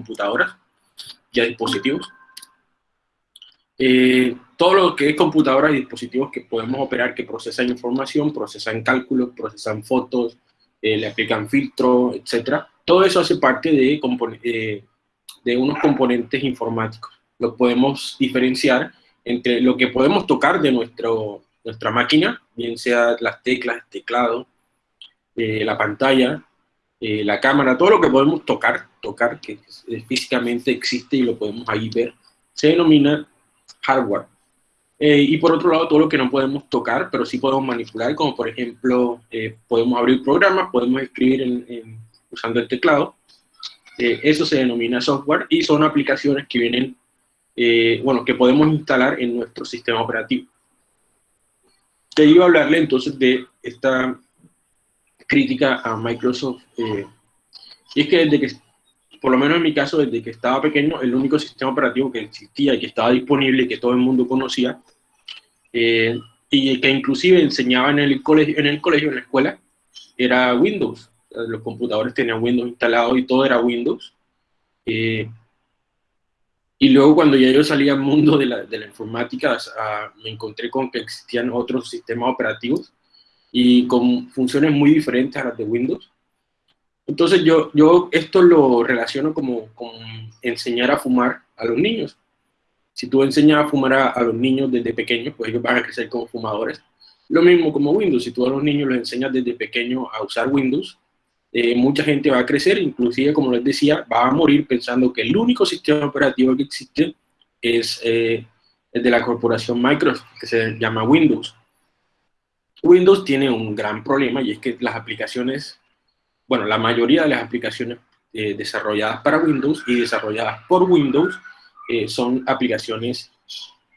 computadoras y a dispositivos. Eh, todo lo que es computadoras y dispositivos que podemos operar, que procesan información, procesan cálculos, procesan fotos, eh, le aplican filtros, etcétera. Todo eso hace parte de, eh, de unos componentes informáticos. Lo podemos diferenciar entre lo que podemos tocar de nuestro, nuestra máquina, bien sea las teclas, el teclado, eh, la pantalla, la cámara, todo lo que podemos tocar, tocar, que físicamente existe y lo podemos ahí ver, se denomina hardware. Eh, y por otro lado, todo lo que no podemos tocar, pero sí podemos manipular, como por ejemplo, eh, podemos abrir programas, podemos escribir usando el teclado. Eh, eso se denomina software y son aplicaciones que vienen, bueno, que podemos instalar en nuestro sistema operativo. Te iba a hablarle entonces de esta crítica a Microsoft. y es que desde que, por lo menos en mi caso, desde que estaba pequeño, el único sistema operativo que existía y que estaba disponible y que todo el mundo conocía eh, y que inclusive enseñaba en el, colegio, en el colegio, en la escuela, era Windows. Los computadores tenían Windows instalado y todo era Windows. Eh, y luego cuando ya yo salí al mundo de la, de la informática, me encontré con que existían otros sistemas operativos y con funciones muy diferentes a las de Windows. Entonces yo, yo esto lo relaciono como con enseñar a fumar a los niños. Si tú enseñas a fumar a, los niños desde pequeños, pues ellos van a crecer como fumadores. Lo mismo como Windows, si tú a los niños los enseñas desde pequeños a usar Windows, eh, mucha gente va a crecer, inclusive, como les decía, va a morir pensando que el único sistema operativo que existe es eh, el de la corporación Microsoft, que se llama Windows. Windows tiene un gran problema y es que las aplicaciones, bueno, la mayoría de las aplicaciones eh, desarrolladas para Windows y desarrolladas por Windows eh, son aplicaciones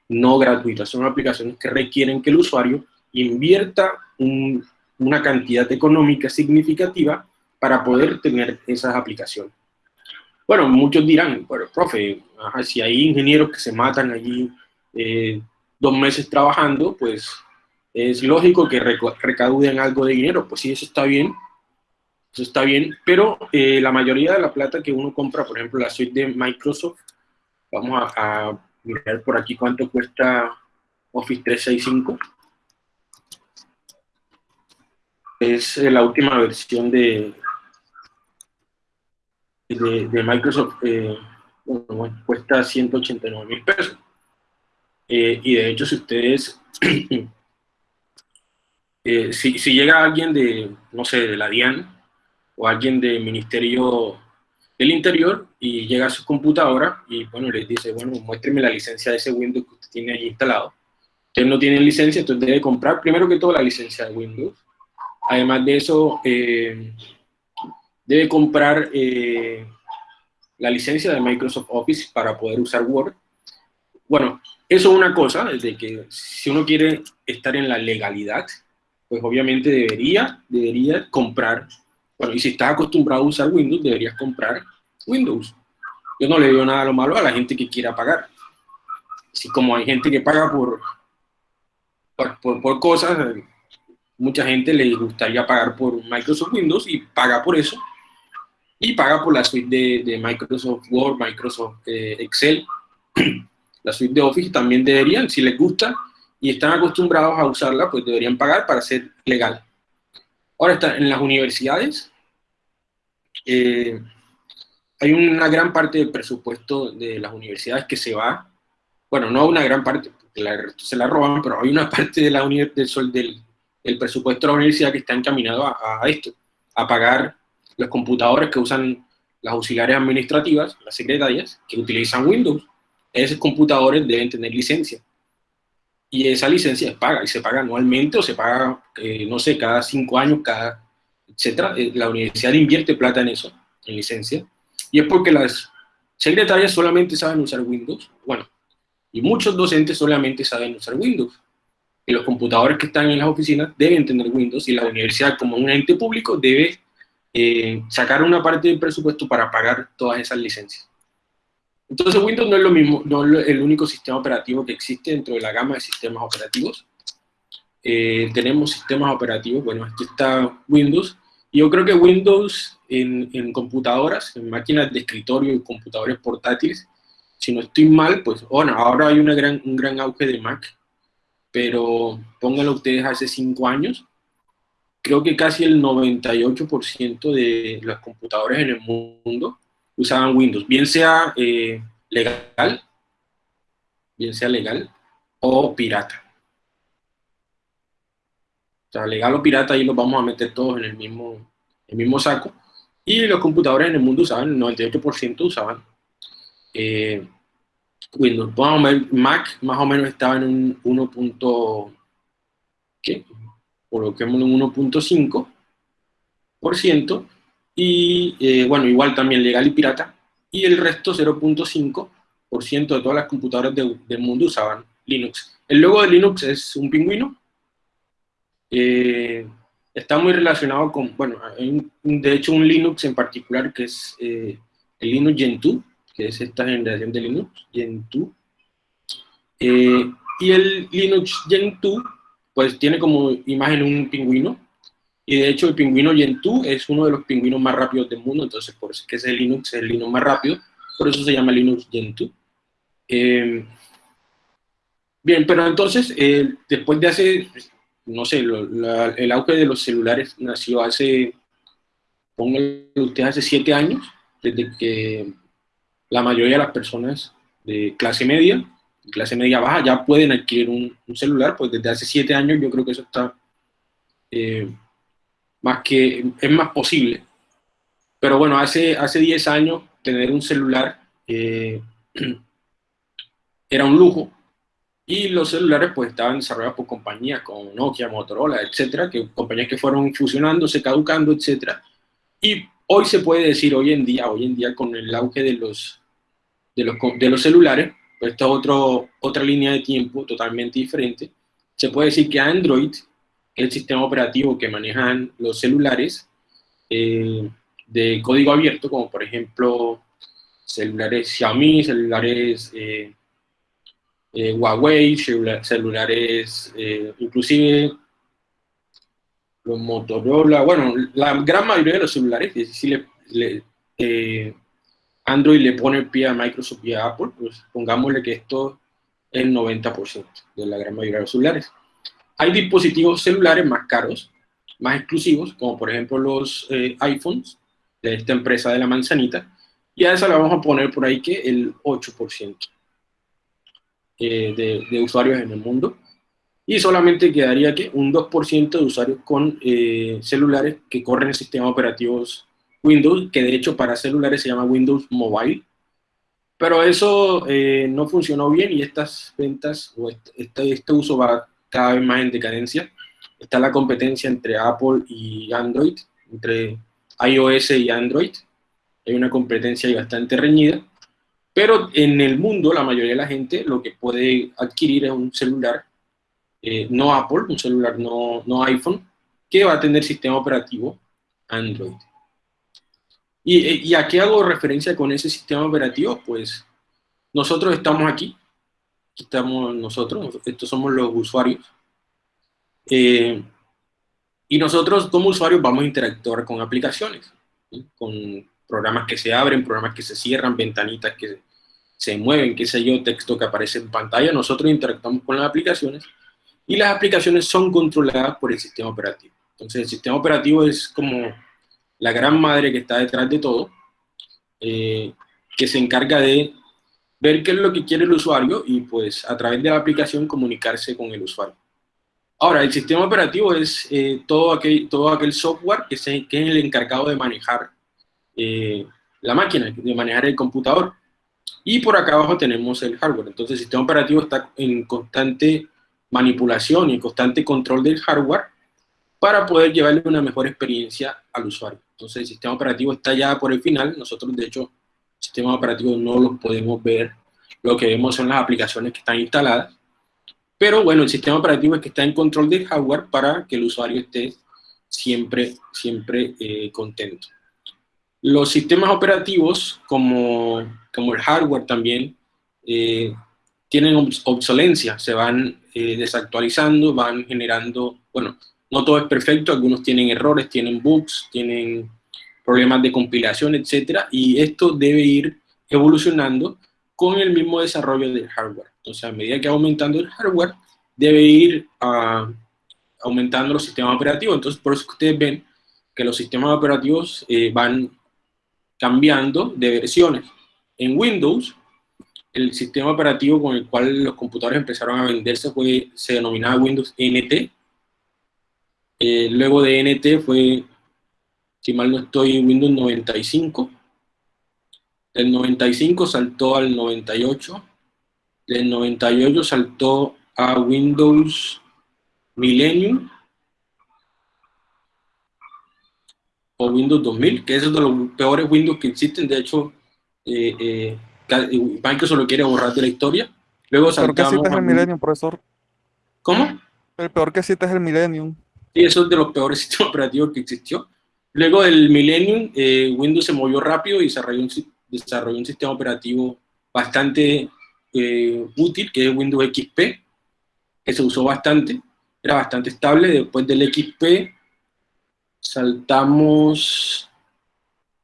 no gratuitas, son aplicaciones que requieren que el usuario invierta una cantidad económica significativa para poder tener esas aplicaciones. Bueno, muchos dirán, bueno, profe, si hay ingenieros que se matan allí eh, dos meses trabajando, pues es lógico que recauden algo de dinero. Pues sí, eso está bien, eso está bien, pero eh, la mayoría de la plata que uno compra, por ejemplo, la suite de Microsoft, Vamos a, mirar por aquí cuánto cuesta Office 365. Es eh, la última versión de, de, Microsoft. Eh, cuesta 189 mil pesos. Eh, y de hecho, si ustedes, si, si, llega alguien de, no sé, de la DIAN o alguien del Ministerio del Interior y llega a su computadora y bueno, les dice, bueno, muéstreme la licencia de ese Windows que usted tiene ahí instalado. Usted no tiene licencia, entonces debe comprar primero que todo la licencia de Windows. Además de eso, eh, debe comprar eh, la licencia de Microsoft Office para poder usar Word. Bueno, eso es una cosa, desde que si uno quiere estar en la legalidad, pues obviamente debería, debería comprar bueno, y si estás acostumbrado a usar Windows, deberías comprar Windows. Yo no le digo nada a lo malo a la gente que quiera pagar. Así como hay gente que paga por, por, cosas, mucha gente le gustaría pagar por Microsoft Windows y paga por eso. Y paga por la suite de, de Microsoft Word, Microsoft eh, Excel, la suite de Office también deberían, si les gusta y están acostumbrados a usarla, pues deberían pagar para ser legal. Ahora está, en las universidades eh, hay una gran parte del presupuesto de las universidades que se va, bueno, no una gran parte, porque se la roban, pero hay una parte de la del, del, presupuesto de la universidad que está encaminado a, a esto, a pagar los computadores que usan las auxiliares administrativas, las secretarias, que utilizan Windows. Esos computadores deben tener licencia y esa licencia es paga, y se paga anualmente o se paga, eh, no sé, cada cinco años, cada, etcétera. Eh, la universidad invierte plata en eso, en licencia, y es porque las secretarias solamente saben usar Windows, bueno, y muchos docentes solamente saben usar Windows. Y los computadores que están en las oficinas deben tener Windows, y la universidad como un ente público debe eh, sacar una parte del presupuesto para pagar todas esas licencias. Entonces Windows no es lo mismo, no es el único sistema operativo que existe dentro de la gama de sistemas operativos. Eh, tenemos sistemas operativos, bueno, aquí está Windows, yo creo que Windows, en, en, computadoras, en máquinas de escritorio y computadores portátiles. Si no estoy mal, pues bueno, ahora hay una gran, un gran auge de Mac, pero pónganlo ustedes hace cinco años, creo que casi el 98% de los computadores en el mundo usaban Windows, bien sea eh, legal, bien sea legal, o pirata. O sea, legal o pirata, ahí los vamos a meter todos en el mismo, el mismo saco. Y los computadores en el mundo usaban, el 98% usaban eh, Windows. Mac más o menos estaba en un 1. ¿qué? coloquémoslo en 1.5%, y eh, bueno, igual también legal y pirata, y el resto 0.5% de todas las computadoras del mundo usaban Linux. El logo de Linux es un pingüino, eh, está muy relacionado con, bueno, hay de hecho un Linux en particular que es eh, el Linux Gentoo, que es esta generación de Linux, Gentoo, y el Linux Gentoo pues tiene como imagen un pingüino, y de hecho el pingüino Gentoo es uno de los pingüinos más rápidos del mundo, entonces por eso es que es el Linux, es el Linux más rápido, por eso se llama Linux Gentoo. Eh, bien, pero entonces, eh, después de hace, no sé, el auge de los celulares nació hace, póngale usted, hace siete años, desde que la mayoría de las personas de clase media clase media baja ya pueden adquirir un, celular, pues desde hace siete años yo creo que eso está eh, más que, es más posible. Pero bueno, hace, hace 10 años tener un celular eh, era un lujo y los celulares pues estaban desarrollados por compañías como Nokia, Motorola, etcétera, que compañías que fueron fusionándose, caducando, etcétera. Y hoy se puede decir, hoy en día, hoy en día con el auge de los, de los, de los celulares, esta es otra línea de tiempo totalmente diferente. Se puede decir que Android, es el sistema operativo que manejan los celulares eh, de código abierto, como por ejemplo celulares Xiaomi, celulares eh, eh, Huawei, celulares inclusive los Motorola, bueno, la gran mayoría de los celulares, si le, le Android le pone pie a Microsoft y a Apple, pues pongámosle que esto es el 90% de la gran mayoría de los celulares. Hay dispositivos celulares más caros, más exclusivos, como por ejemplo los eh, iPhones de esta empresa de la manzanita, y a esa le vamos a poner por ahí que el 8% eh, de, usuarios en el mundo, y solamente quedaría que un 2% de usuarios con eh, celulares que corren sistemas operativos Windows, que de hecho para celulares se llama Windows Mobile, pero eso eh, no funcionó bien y estas ventas o este, este, uso va cada vez más en decadencia. Está la competencia entre Apple y Android, entre iOS y Android. Hay una competencia bastante reñida. Pero en el mundo, la mayoría de la gente lo que puede adquirir es un celular, eh, no Apple, un celular no, no iPhone, que va a tener sistema operativo Android. ¿Y, a qué hago referencia con ese sistema operativo? Pues nosotros estamos aquí, estamos nosotros, estos somos los usuarios, eh, y nosotros como usuarios vamos a interactuar con aplicaciones, con programas que se abren, programas que se cierran, ventanitas que se mueven, qué sé yo, texto que aparece en pantalla, nosotros interactuamos con las aplicaciones y las aplicaciones son controladas por el sistema operativo. Entonces el sistema operativo es como la gran madre que está detrás de todo, eh, que se encarga de ver qué es lo que quiere el usuario y pues a través de la aplicación comunicarse con el usuario. Ahora, el sistema operativo es eh, todo, aquel, todo aquel software que, que, es el encargado de manejar eh, la máquina, de manejar el computador. Y por acá abajo tenemos el hardware. Entonces el sistema operativo está en constante manipulación y constante control del hardware para poder llevarle una mejor experiencia al usuario. Entonces el sistema operativo está ya por el final, nosotros de hecho sistemas operativos no los podemos ver, lo que vemos son las aplicaciones que están instaladas, pero bueno, el sistema operativo es que está en control del hardware para que el usuario esté siempre, siempre eh, contento. Los sistemas operativos, como, como el hardware también, eh, tienen obsolencia, se van eh, desactualizando, van generando, bueno, no todo es perfecto, algunos tienen errores, tienen bugs, tienen problemas de compilación, etcétera, y esto debe ir evolucionando con el mismo desarrollo del hardware. Entonces, a medida que va aumentando el hardware, debe ir uh, aumentando los sistemas operativos. Entonces, por eso que ustedes ven que los sistemas operativos eh, van cambiando de versiones. En Windows, el sistema operativo con el cual los computadores empezaron a venderse fue, se denominaba Windows NT. Eh, luego de NT fue, si mal no estoy, Windows 95. Del 95 saltó al 98. Del 98 saltó a Windows Millennium o Windows 2000, que es uno de los peores Windows que existen. De hecho, eh, eh, Microsoft lo quiere borrar de la historia. Luego saltamos... Peor que es el Millennium, profesor. ¿Cómo? El peor que existe es el Millennium. Sí, eso es de los peores sistemas operativos que existió. Luego del Millennium, eh, Windows se movió rápido y desarrolló un, desarrolló un sistema operativo bastante eh, útil, que es Windows XP, que se usó bastante, era bastante estable. Después del XP, saltamos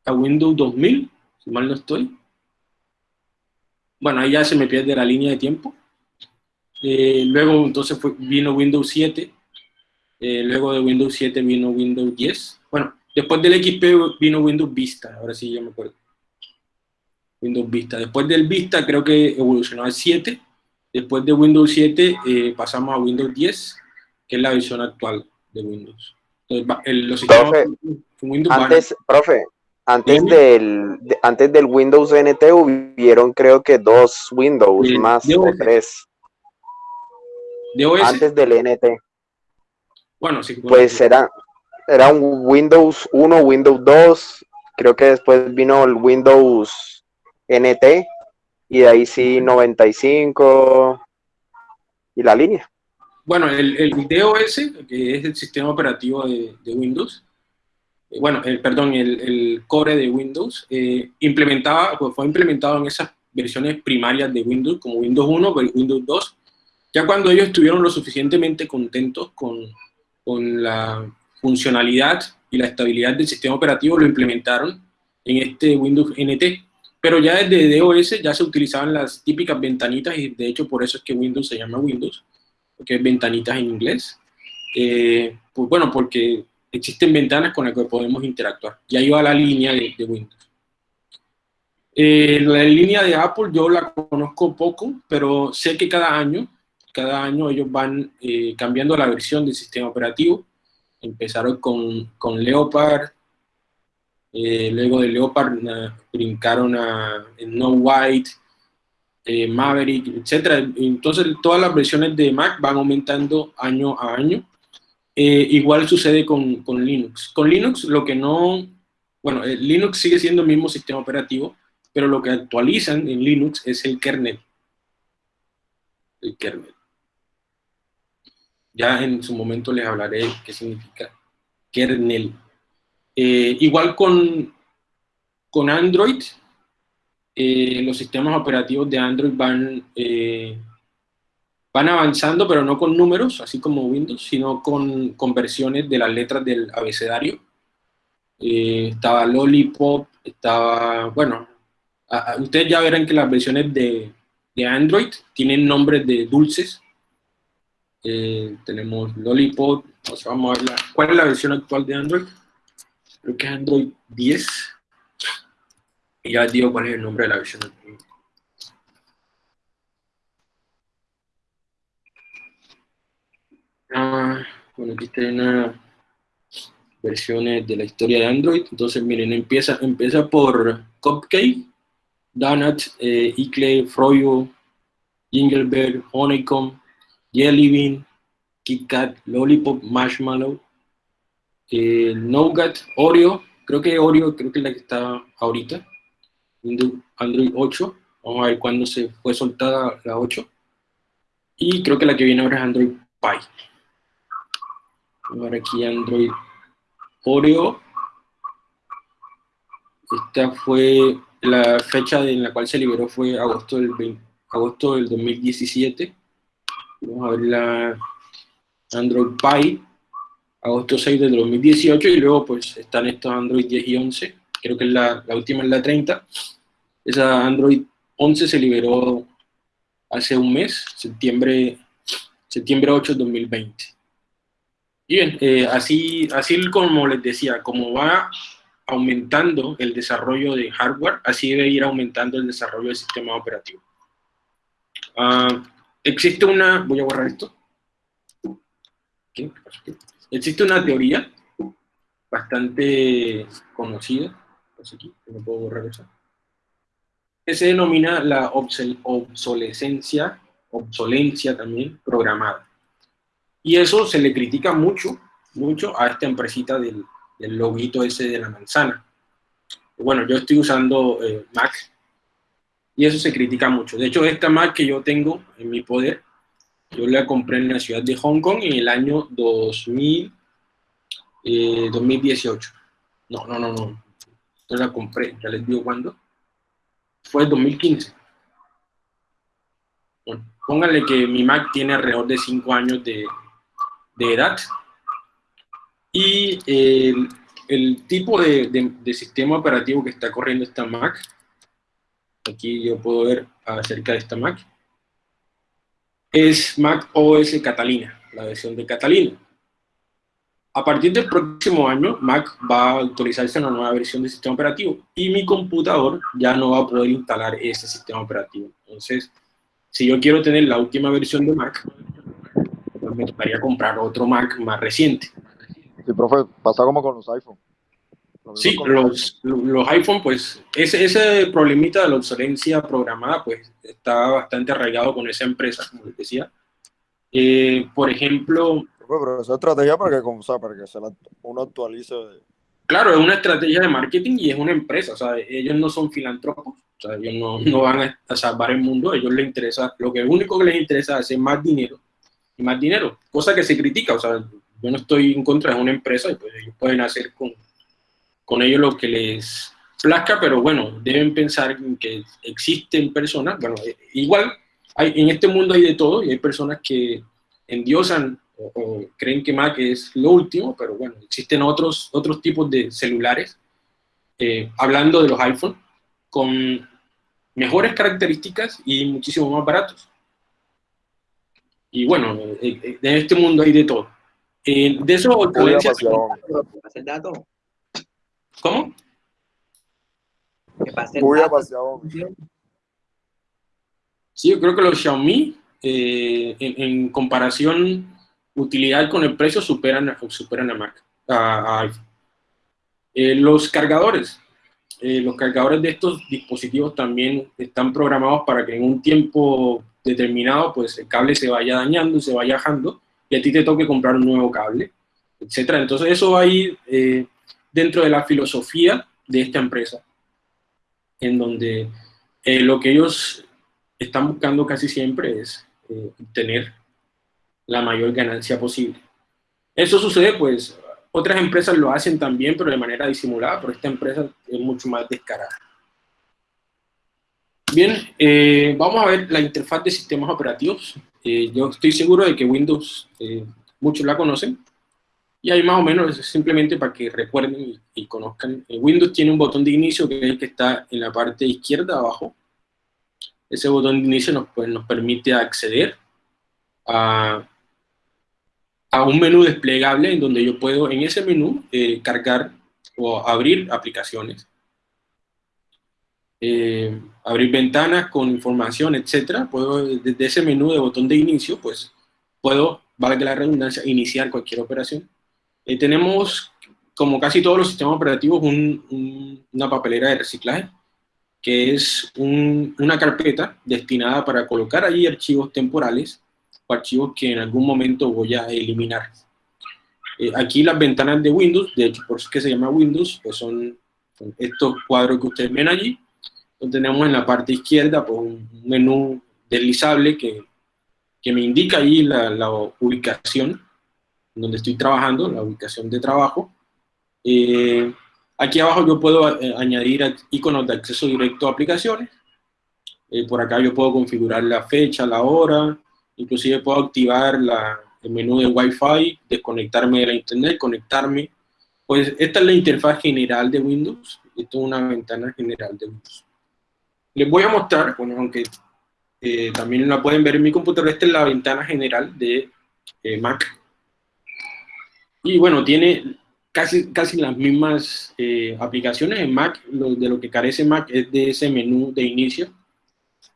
a Windows 2000, si mal no estoy. Bueno, ahí ya se me pierde la línea de tiempo. Eh, luego entonces vino Windows 7, eh, luego de Windows 7 vino Windows 10. Después del XP vino Windows Vista, ahora sí ya me acuerdo. Windows Vista. Después del Vista creo que evolucionó al 7. Después de Windows 7 eh, pasamos a Windows 10, que es la versión actual de Windows. Entonces, profe, Windows antes, profe, antes del, antes del Windows NT hubieron creo que dos Windows más o tres. Antes del NT. Bueno, sí. Pues era, era un Windows 1, Windows 2, creo que después vino el Windows NT y de ahí sí 95 y la línea. Bueno, el, el DOS, que es el sistema operativo de, Windows, eh, bueno, el, perdón, el, core de Windows, eh, implementaba, pues fue implementado en esas versiones primarias de Windows, como Windows 1, Windows 2, ya cuando ellos estuvieron lo suficientemente contentos con, con la funcionalidad y la estabilidad del sistema operativo, lo implementaron en este Windows NT. Pero ya desde DOS ya se utilizaban las típicas ventanitas y de hecho por eso es que Windows se llama Windows, porque es ventanitas en inglés. Eh, pues bueno, porque existen ventanas con las que podemos interactuar. Y ahí va la línea de, Windows. Eh, la línea de Apple yo la conozco poco, pero sé que cada año, cada año ellos van eh, cambiando la versión del sistema operativo. Empezaron con, con Leopard, eh, luego de Leopard brincaron a No White, eh, Maverick, etc. Entonces todas las versiones de Mac van aumentando año a año. Eh, igual sucede con, con, Linux. Con Linux lo que no, bueno, Linux sigue siendo el mismo sistema operativo, pero lo que actualizan en Linux es el kernel. El kernel. Ya en su momento les hablaré qué significa kernel. Eh, igual con, con Android, eh, los sistemas operativos de Android van, eh, van avanzando, pero no con números, así como Windows, sino con, con versiones de las letras del abecedario. estaba Lollipop, estaba, bueno, ustedes ya verán que las versiones de, de Android tienen nombres de dulces. Tenemos Lollipop, vamos a ver cuál es la versión actual de Android creo que es Android 10. Y ya digo cuál es el nombre de la versión. Ah, bueno, aquí está una versiones de la historia de Android. Entonces, miren, empieza, empieza por Cupcake, Donut, eh, Icle, Froyo, Jingleberg, Honeycomb, Jelly Bean, Kit Kat, Lollipop, Marshmallow, eh, Nougat, Oreo, creo que Oreo creo que es la que está ahorita, Android 8, vamos a ver cuándo se fue soltada la 8, y creo que la que viene ahora es Android Pie. Vamos a ver aquí Android Oreo, esta fue la fecha en la cual se liberó fue agosto del, 20, agosto del 2017. Vamos a ver la Android Pie agosto 6 del 2018, y luego pues están estos Android 10 y 11, creo que la, la última es la 30. Esa Android 11 se liberó hace un mes, septiembre, septiembre 8 de 2020. Y bien, eh, así, así como les decía, como va aumentando el desarrollo de hardware, así debe ir aumentando el desarrollo del sistema operativo. Ah, existe una, voy a borrar esto. Existe una teoría bastante conocida, aquí, no puedo borrar que se denomina la obsolescencia, obsolencia también programada. Y eso se le critica mucho, mucho a esta empresita del, del loguito ese de la manzana. Bueno, yo estoy usando eh, Mac y eso se critica mucho. De hecho, esta Mac que yo tengo en mi poder, yo la compré en la ciudad de Hong Kong en el año 2000, 2018. Eh, no, no, no, no. Yo la compré, ya les digo cuándo. Fue el 2015. Bueno, pónganle que mi Mac tiene alrededor de 5 años de, de edad y el, tipo de, sistema operativo que está corriendo esta Mac, aquí yo puedo ver acerca de esta Mac, es Mac OS Catalina, la versión de Catalina. A partir del próximo año, Mac va a actualizarse a una nueva versión del sistema operativo y mi computador ya no va a poder instalar ese sistema operativo. Entonces, si yo quiero tener la última versión de Mac, pues me tocaría comprar otro Mac más reciente. Sí, profe, pasa como con los iPhone. Sí, los, los, iPhone, pues, ese, ese problemita de la obsolencia programada, pues, está bastante arraigado con esa empresa, como les decía. Eh, por ejemplo... Pero esa estrategia para que, o sea, para que se uno actualice... Claro, es una estrategia de marketing y es una empresa, o sea, ellos no son filántropos, o sea, ellos no, no van a, salvar el mundo, a ellos les interesa, lo que único que les interesa es hacer más dinero y más dinero, cosa que se critica, o sea, yo no estoy en contra de una empresa y pues ellos pueden hacer con, con ellos lo que les plazca, pero bueno, deben pensar que existen personas, bueno, eh, igual hay, en este mundo hay de todo y hay personas que endiosan o, creen que Mac es lo último, pero bueno, existen otros, otros tipos de celulares, eh, hablando de los iPhone, con mejores características y muchísimo más baratos. Y bueno, eh, en este mundo hay de todo. Eh, de eso, el dato. ¿Cómo? Que pase el Sí, yo creo que los Xiaomi, eh, en, comparación utilidad con el precio, superan, superan a Mac, a, iPhone. Eh, los cargadores. los cargadores de estos dispositivos también están programados para que en un tiempo determinado, pues el cable se vaya dañando y se vaya bajando y a ti te toque comprar un nuevo cable, etcétera. Entonces eso va a ir eh, dentro de la filosofía de esta empresa, en donde eh, lo que ellos están buscando casi siempre es eh, obtener la mayor ganancia posible. Eso sucede, pues, otras empresas lo hacen también, pero de manera disimulada, pero esta empresa es mucho más descarada. Bien, vamos a ver la interfaz de sistemas operativos. Eh, yo estoy seguro de que Windows, eh, muchos la conocen, y ahí más o menos simplemente para que recuerden y, conozcan. Eh, Windows tiene un botón de inicio que es el que está en la parte izquierda abajo. Ese botón de inicio nos, pues, nos permite acceder a, a un menú desplegable en donde yo puedo en ese menú cargar o abrir aplicaciones. Eh, abrir ventanas con información, etcétera, puedo desde ese menú de botón de inicio, pues puedo, valga la redundancia, iniciar cualquier operación. Eh, tenemos, como casi todos los sistemas operativos, una papelera de reciclaje, que es una carpeta destinada para colocar allí archivos temporales o archivos que en algún momento voy a eliminar. Eh, aquí las ventanas de Windows, de hecho por eso es que se llama Windows, pues son estos cuadros que ustedes ven allí, tenemos en la parte izquierda pues, un menú deslizable que, que me indica ahí la, la, ubicación donde estoy trabajando, la ubicación de trabajo. Eh, aquí abajo yo puedo eh, añadir iconos de acceso directo a aplicaciones. Eh, por acá yo puedo configurar la fecha, la hora, inclusive puedo activar la, el menú de Wi-Fi, desconectarme de la internet, conectarme. Pues esta es la interfaz general de Windows. Esto es una ventana general de Windows. Les voy a mostrar, bueno, aunque eh, también la pueden ver en mi computadora, esta es la ventana general de eh, Mac. Y bueno, tiene casi, casi las mismas eh, aplicaciones en Mac, de lo que carece Mac es de ese menú de inicio,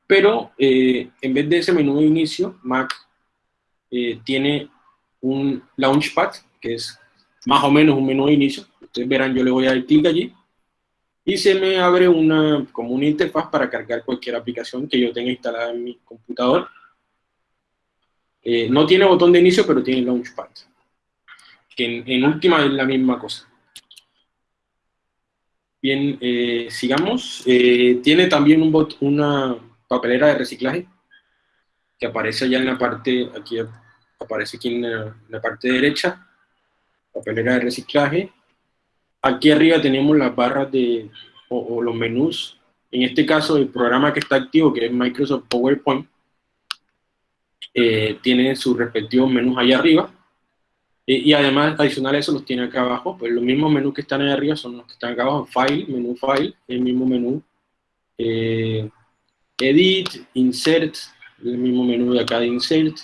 pero eh, en vez de ese menú de inicio, Mac eh, tiene un Launchpad, que es más o menos un menú de inicio, ustedes verán, yo le voy a dar clic allí, y se me abre una, como una interfaz para cargar cualquier aplicación que yo tenga instalada en mi computador. no tiene botón de inicio, pero tiene Launchpad que en, última es la misma cosa. Bien, eh, sigamos. Eh, tiene también un bot, una papelera de reciclaje que aparece allá en la parte, aquí aparece aquí en la, parte derecha, papelera de reciclaje. Aquí arriba tenemos las barras de, o, los menús. En este caso, el programa que está activo, que es Microsoft PowerPoint, eh, tiene sus respectivos menús allá arriba y, además, adicional a eso, los tiene acá abajo. Pues los mismos menús que están ahí arriba son los que están acá abajo. File, menú File, el mismo menú. Eh, edit, Insert, el mismo menú de acá de Insert.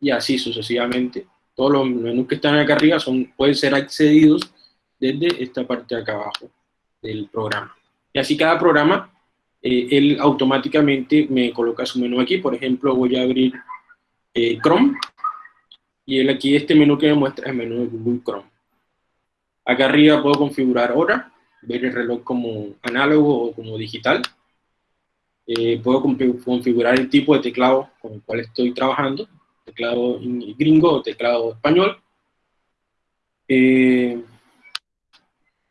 Y así sucesivamente. Todos los menús que están acá arriba son, pueden ser accedidos desde esta parte de acá abajo del programa. Y así cada programa, eh, él automáticamente me coloca su menú aquí. Por ejemplo, voy a abrir eh, Chrome y el, aquí este menú que me muestra es el menú de Google Chrome. Acá arriba puedo configurar hora, ver el reloj como análogo o como digital. Eh, puedo configurar el tipo de teclado con el cual estoy trabajando, teclado gringo o teclado español. Eh,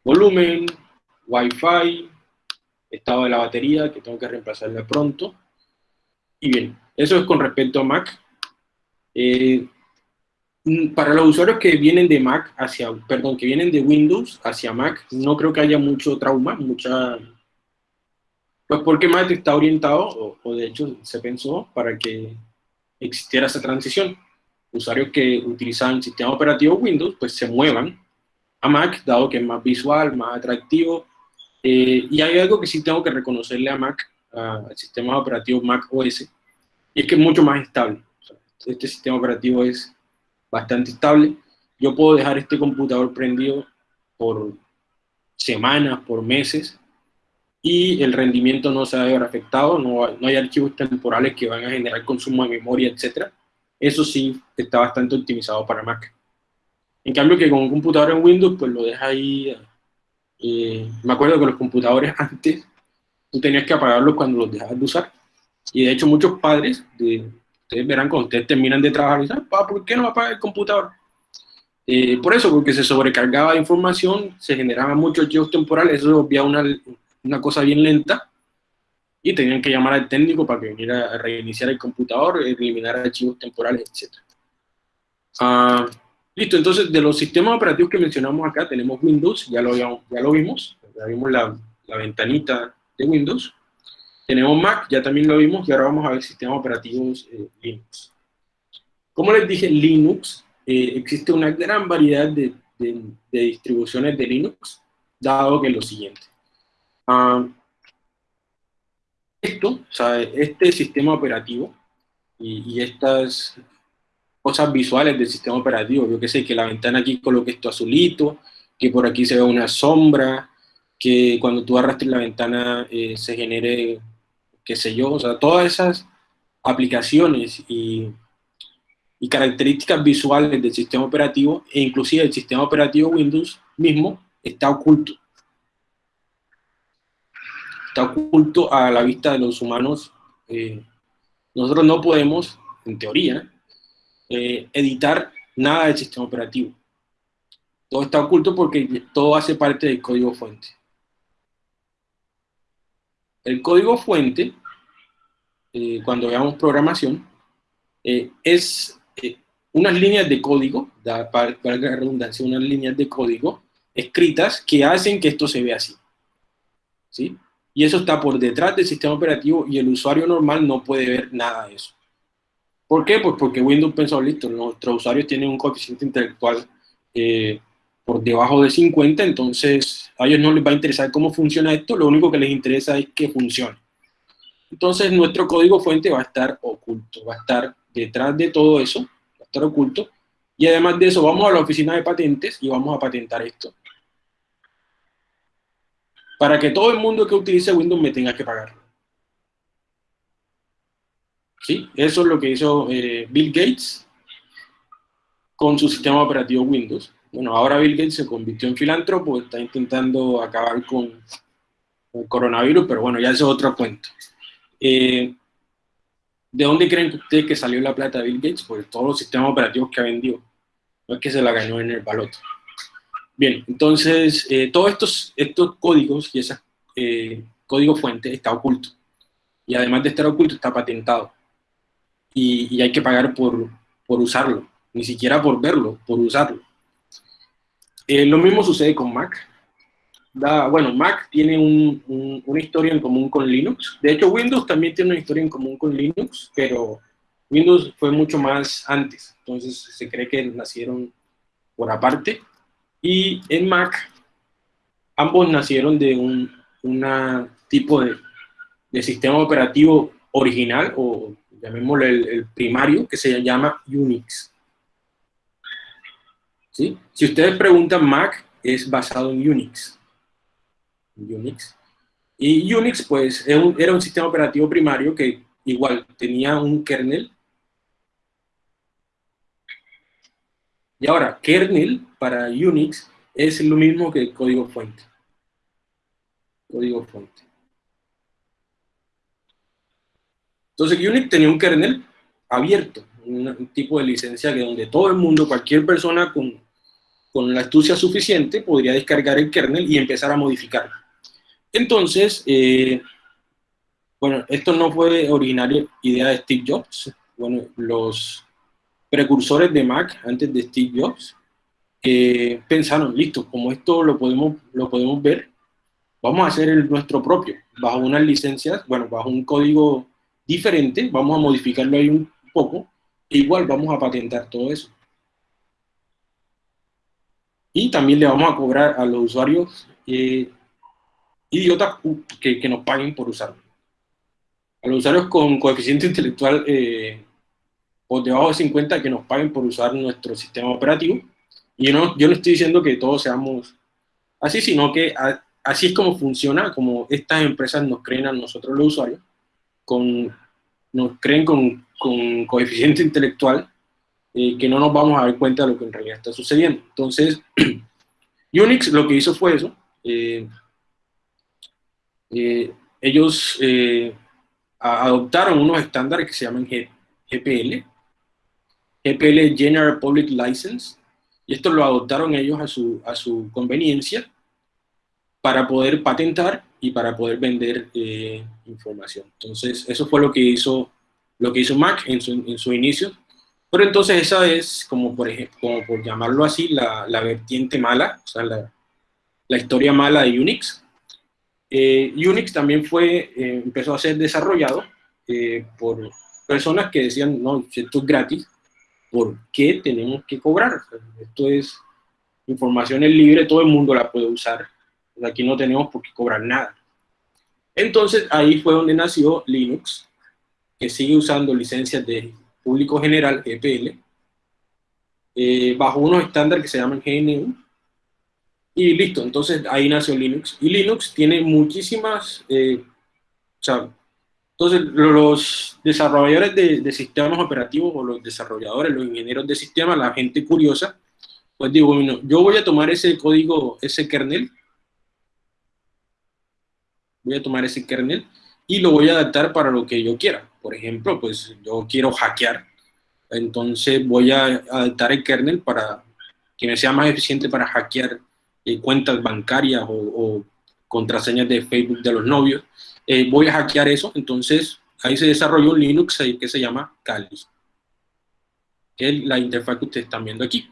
volumen, Wi-Fi, estado de la batería, que tengo que reemplazarla pronto. Y bien, eso es con respecto a Mac. Eh, para los usuarios que vienen de Mac hacia, perdón, que vienen de Windows hacia Mac, no creo que haya mucho trauma, mucha, pues porque Mac está orientado, o, de hecho se pensó para que existiera esa transición. Usuarios que utilizan el sistema operativo Windows, pues se muevan a Mac, dado que es más visual, más atractivo, eh, y hay algo que sí tengo que reconocerle a Mac, al sistema operativo Mac OS, y es que es mucho más estable. este sistema operativo es bastante estable. Yo puedo dejar este computador prendido por semanas, por meses, y el rendimiento no se va a ver afectado, no, no hay archivos temporales que van a generar consumo de memoria, etc. Eso sí está bastante optimizado para Mac. En cambio que con un computador en Windows, pues lo deja ahí... Eh, me acuerdo que los computadores antes, tú tenías que apagarlos cuando los dejabas de usar. Y de hecho muchos padres de, Ustedes verán cuando ustedes terminan de trabajar dicen, ¿por qué no apaga el computador? Eh, por eso, porque se sobrecargaba de información, se generaban muchos archivos temporales, eso obviaba una, una cosa bien lenta, y tenían que llamar al técnico para que viniera a reiniciar el computador, eliminar archivos temporales, etc. Ah, listo, entonces de los sistemas operativos que mencionamos acá, tenemos Windows, ya lo, ya lo vimos, ya vimos la, la ventanita de Windows. Tenemos Mac, ya también lo vimos, y ahora vamos a ver sistemas operativos eh, Linux. Como les dije, Linux, eh, existe una gran variedad de, distribuciones de Linux, dado que lo siguiente. Ah, esto, o sea, este sistema operativo y, estas cosas visuales del sistema operativo, yo que sé, que la ventana aquí coloque esto azulito, que por aquí se ve una sombra, que cuando tú arrastres la ventana eh, se genere qué sé yo, o sea, todas esas aplicaciones y, características visuales del sistema operativo e inclusive el sistema operativo Windows mismo está oculto. Está oculto a la vista de los humanos. Eh, nosotros no podemos, en teoría, eh, editar nada del sistema operativo. Todo está oculto porque todo hace parte del código fuente. El código fuente, eh, cuando veamos programación, eh, es eh, unas líneas de código, para, la redundancia, unas líneas de código escritas que hacen que esto se vea así. ¿Sí? Y eso está por detrás del sistema operativo y el usuario normal no puede ver nada de eso. ¿Por qué? Pues porque Windows pensó, listo, nuestros usuarios tienen un coeficiente intelectual por debajo de 50, entonces a ellos no les va a interesar cómo funciona esto, lo único que les interesa es que funcione. Entonces nuestro código fuente va a estar oculto, va a estar detrás de todo eso, va a estar oculto, y además de eso vamos a la oficina de patentes y vamos a patentar esto. Para que todo el mundo que utilice Windows me tenga que pagar. ¿Sí? Eso es lo que hizo eh, Bill Gates con su sistema operativo Windows. Bueno, ahora Bill Gates se convirtió en filántropo, está intentando acabar con, el coronavirus, pero bueno, ya eso es otro cuento. Eh, ¿De dónde creen ustedes que salió la plata Bill Gates? Pues todos los sistemas operativos que ha vendido. No es que se la ganó en el baloto. Bien, entonces, eh, todos estos, estos códigos y ese eh, código fuente está oculto. Y además de estar oculto, está patentado. Y, y hay que pagar por, por usarlo. Ni siquiera por verlo, por usarlo. Eh, lo mismo sucede con Mac. Da, bueno, Mac tiene un, una historia en común con Linux. De hecho, Windows también tiene una historia en común con Linux, pero Windows fue mucho más antes. Entonces se cree que nacieron por aparte. Y en Mac, ambos nacieron de un tipo de, sistema operativo original, o llamémoslo el primario, que se llama Unix. Si ustedes preguntan, Mac es basado en Unix. Unix. Y Unix, pues, era un sistema operativo primario que igual tenía un kernel. Y ahora, kernel para Unix es lo mismo que código fuente. Código fuente. Entonces, Unix tenía un kernel abierto, un tipo de licencia que donde todo el mundo, cualquier persona con con la astucia suficiente, podría descargar el kernel y empezar a modificarlo. Entonces, eh, bueno, esto no fue originaria idea de Steve Jobs. Bueno, los precursores de Mac antes de Steve Jobs eh, pensaron, listo, como esto lo podemos, lo podemos ver, vamos a hacer el nuestro propio, bajo unas licencias, bueno, bajo un código diferente, vamos a modificarlo ahí un poco, igual vamos a patentar todo eso y también le vamos a cobrar a los usuarios eh, idiotas que, que, nos paguen por usarlo. A los usuarios con coeficiente intelectual eh, por debajo de 50 que nos paguen por usar nuestro sistema operativo. Y yo no, yo no estoy diciendo que todos seamos así, sino que así es como funciona, como estas empresas nos creen a nosotros los usuarios, con, nos creen con, con coeficiente intelectual eh, que no nos vamos a dar cuenta de lo que en realidad está sucediendo. Entonces, Unix lo que hizo fue eso. Eh, eh, ellos adoptaron unos estándares que se llaman GPL, GPL General Public License, y esto lo adoptaron ellos a su, a su conveniencia para poder patentar y para poder vender información. Entonces, eso fue lo que hizo, lo que hizo Mac en su, en su inicio, pero entonces esa es, como por ejemplo, como por llamarlo así, la, la vertiente mala, o sea, la, la historia mala de Unix. Eh, Unix también fue, eh, empezó a ser desarrollado eh, por personas que decían, no, esto es gratis, ¿por qué tenemos que cobrar? Esto es información es libre, todo el mundo la puede usar. Aquí no tenemos por qué cobrar nada. Entonces ahí fue donde nació Linux, que sigue usando licencias de público general, EPL, eh, bajo unos estándares que se llaman GNU, y listo, entonces ahí nació Linux. Y Linux tiene muchísimas, eh, o sea, entonces los desarrolladores de, sistemas operativos o los desarrolladores, los ingenieros de sistemas, la gente curiosa, pues digo, bueno, yo voy a tomar ese código, ese kernel, voy a tomar ese kernel y lo voy a adaptar para lo que yo quiera. Por ejemplo, pues yo quiero hackear, entonces voy a adaptar el kernel para que me sea más eficiente para hackear eh, cuentas bancarias o, contraseñas de Facebook de los novios. Eh, voy a hackear eso, entonces ahí se desarrolló un Linux que se llama Kali, que es la interfaz que ustedes están viendo aquí.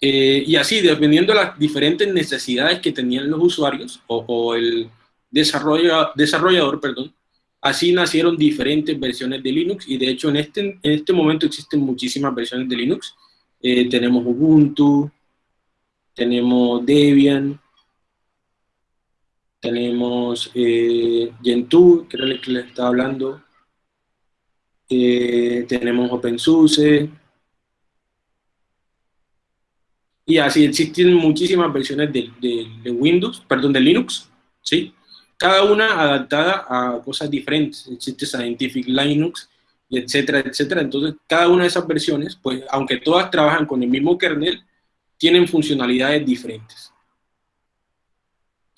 Eh, y así, dependiendo de las diferentes necesidades que tenían los usuarios o, o el desarrollador, perdón, Así nacieron diferentes versiones de Linux y de hecho en este, en este momento existen muchísimas versiones de Linux. Eh, tenemos Ubuntu, tenemos Debian, tenemos eh, Gentoo, que era el que les estaba hablando, eh, tenemos OpenSUSE, y así existen muchísimas versiones de, de, Windows, perdón, de Linux, ¿sí? Cada una adaptada a cosas diferentes. Existe Scientific Linux, etcétera, etcétera. Entonces, cada una de esas versiones, pues, aunque todas trabajan con el mismo kernel, tienen funcionalidades diferentes.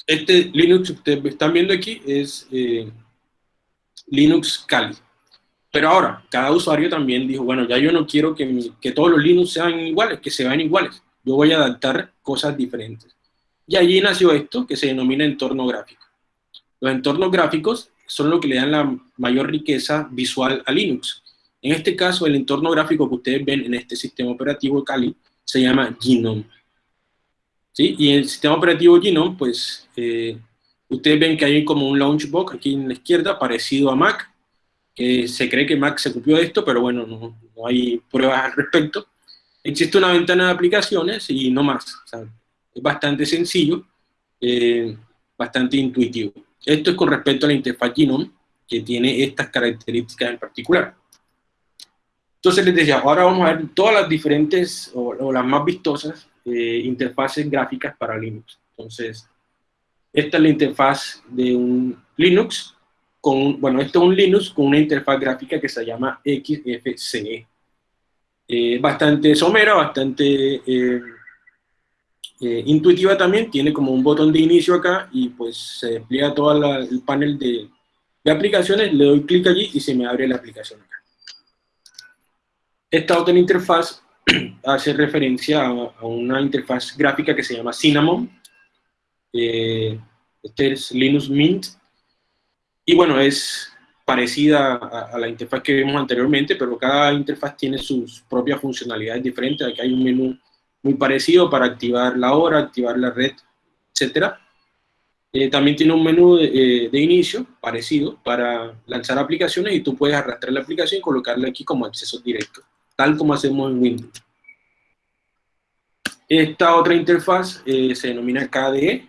Este Linux que ustedes están viendo aquí es eh, Linux Kali. Pero ahora, cada usuario también dijo, bueno, ya yo no quiero que, que todos los Linux sean iguales, que se vean iguales. Yo voy a adaptar cosas diferentes. Y allí nació esto que se denomina entorno gráfico. Los entornos gráficos son lo que le dan la mayor riqueza visual a Linux. En este caso, el entorno gráfico que ustedes ven en este sistema operativo Kali se llama Genome. ¿Sí? Y el sistema operativo Genome, pues, eh, ustedes ven que hay como un launchbox aquí en la izquierda, parecido a Mac, que se cree que Mac se copió de esto, pero bueno, no, no hay pruebas al respecto existe una ventana de aplicaciones y no más. es bastante sencillo, eh, bastante intuitivo. Esto es con respecto a la interfaz Genome, que tiene estas características en particular. Entonces les decía, ahora vamos a ver todas las diferentes, o, las más vistosas, eh, interfaces gráficas para Linux. Entonces, esta es la interfaz de un Linux, con, bueno, esto es un Linux con una interfaz gráfica que se llama XFCE. Eh, bastante somera, bastante eh, eh, intuitiva también, tiene como un botón de inicio acá y pues se despliega todo el panel de, de, aplicaciones, le doy clic allí y se me abre la aplicación acá. Esta otra interfaz hace referencia a, una interfaz gráfica que se llama Cinnamon, este es Linux Mint, y bueno, es parecida a, la interfaz que vimos anteriormente, pero cada interfaz tiene sus propias funcionalidades diferentes. Aquí hay un menú muy parecido para activar la hora, activar la red, etc. Eh, también tiene un menú eh, de, inicio parecido para lanzar aplicaciones y tú puedes arrastrar la aplicación y colocarla aquí como acceso directo, tal como hacemos en Windows. Esta otra interfaz eh, se denomina KDE.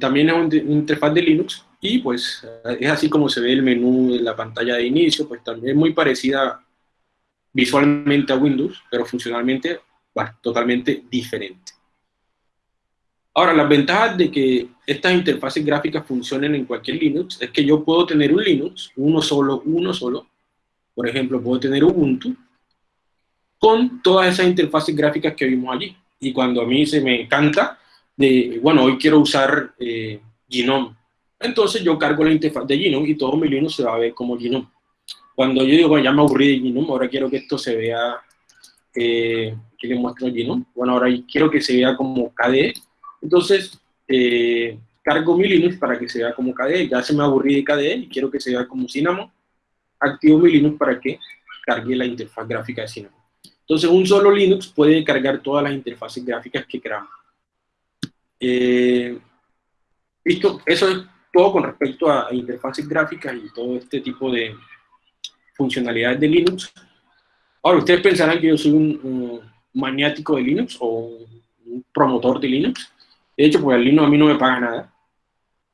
también es una interfaz de Linux y pues es así como se ve el menú en la pantalla de inicio, pues también es muy parecida visualmente a Windows, pero funcionalmente totalmente diferente. Ahora, las ventajas de que estas interfaces gráficas funcionen en cualquier Linux es que yo puedo tener un Linux, uno solo, uno solo. Por ejemplo, puedo tener Ubuntu con todas esas interfaces gráficas que vimos allí. Y cuando a mí se me encanta, de, bueno, hoy quiero usar eh, Gnome entonces yo cargo la interfaz de Genome y todo mi Linux se va a ver como Genome. Cuando yo digo, ya me aburrí de Genome, ahora quiero que esto se vea, eh, que le muestro Genome. Bueno, ahora quiero que se vea como KDE. Entonces, eh, cargo mi Linux para que se vea como KDE. Ya se me aburrí de KDE y quiero que se vea como Cinnamon. Activo mi Linux para que cargue la interfaz gráfica de Cinnamon. Entonces, un solo Linux puede cargar todas las interfaces gráficas que queramos. Eh, listo, eso es todo con respecto a, interfaces gráficas y todo este tipo de funcionalidades de Linux. Ahora, ustedes pensarán que yo soy un, maniático de Linux o un promotor de Linux. De hecho, pues el Linux a mí no me paga nada.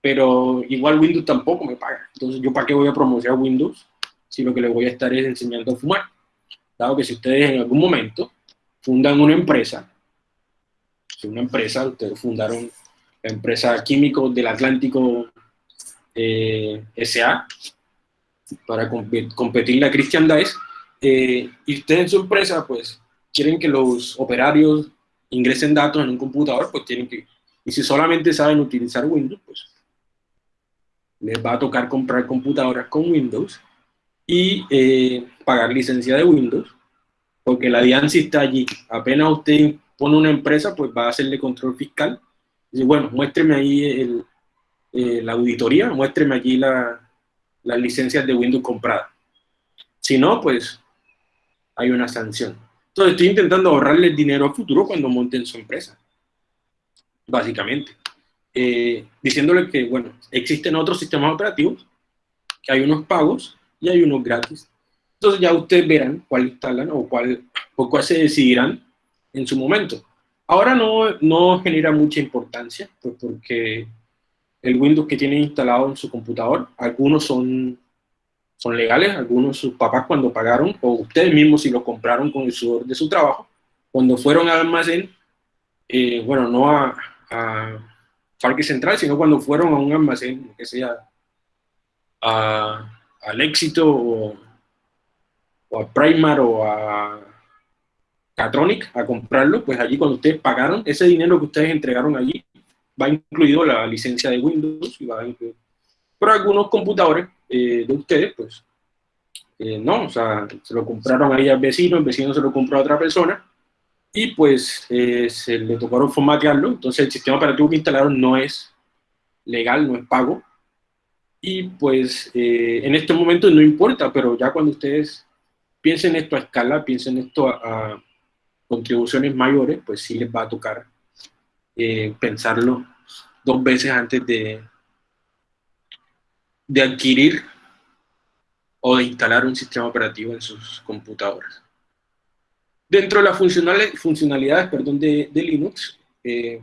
Pero igual Windows tampoco me paga. Entonces, ¿yo para qué voy a promocionar Windows si lo que les voy a estar es enseñando a fumar? Dado que si ustedes en algún momento fundan una empresa, si una empresa, ustedes fundaron la empresa Químicos del Atlántico eh, SA para competir la Christian Dice, eh, y ustedes en su empresa, pues, quieren que los operarios ingresen datos en un computador, pues tienen que, y si solamente saben utilizar Windows, pues, les va a tocar comprar computadoras con Windows y eh, pagar licencia de Windows, porque la DIAN si está allí. Apenas usted pone una empresa, pues va a hacerle control fiscal. Y bueno, muéstreme ahí el, la auditoría, muéstreme aquí las licencias de Windows compradas. Si no, pues hay una sanción. Entonces estoy intentando ahorrarle dinero a futuro cuando monten su empresa, básicamente. Eh, diciéndole que, bueno, existen otros sistemas operativos que hay unos pagos y hay unos gratis. Entonces ya ustedes verán cuál instalan o cuál, o cuál se decidirán en su momento. Ahora no, no genera mucha importancia, pues porque el Windows que tienen instalado en su computador, algunos son, son legales, algunos sus papás cuando pagaron, o ustedes mismos si lo compraron con el sudor de su trabajo, cuando fueron al almacén, eh, bueno, no a, a, Parque Central, sino cuando fueron a un almacén, que sea a, al Éxito o, o a Primar o a Catronic a comprarlo, pues allí cuando ustedes pagaron, ese dinero que ustedes entregaron allí, va incluido la licencia de Windows y va incluido. Pero algunos computadores eh, de ustedes, pues, eh, no, o sea, se lo compraron ahí al vecino, el vecino se lo compró a otra persona, y pues eh, se le tocaron formatearlo, entonces el sistema operativo que instalaron no es legal, no es pago, y pues en este momento no importa, pero ya cuando ustedes piensen esto a escala, piensen esto a contribuciones mayores, pues sí les va a tocar eh, pensarlo dos veces antes de, de adquirir o de instalar un sistema operativo en sus computadores. Dentro de las funcionalidades perdón, de, de Linux, eh,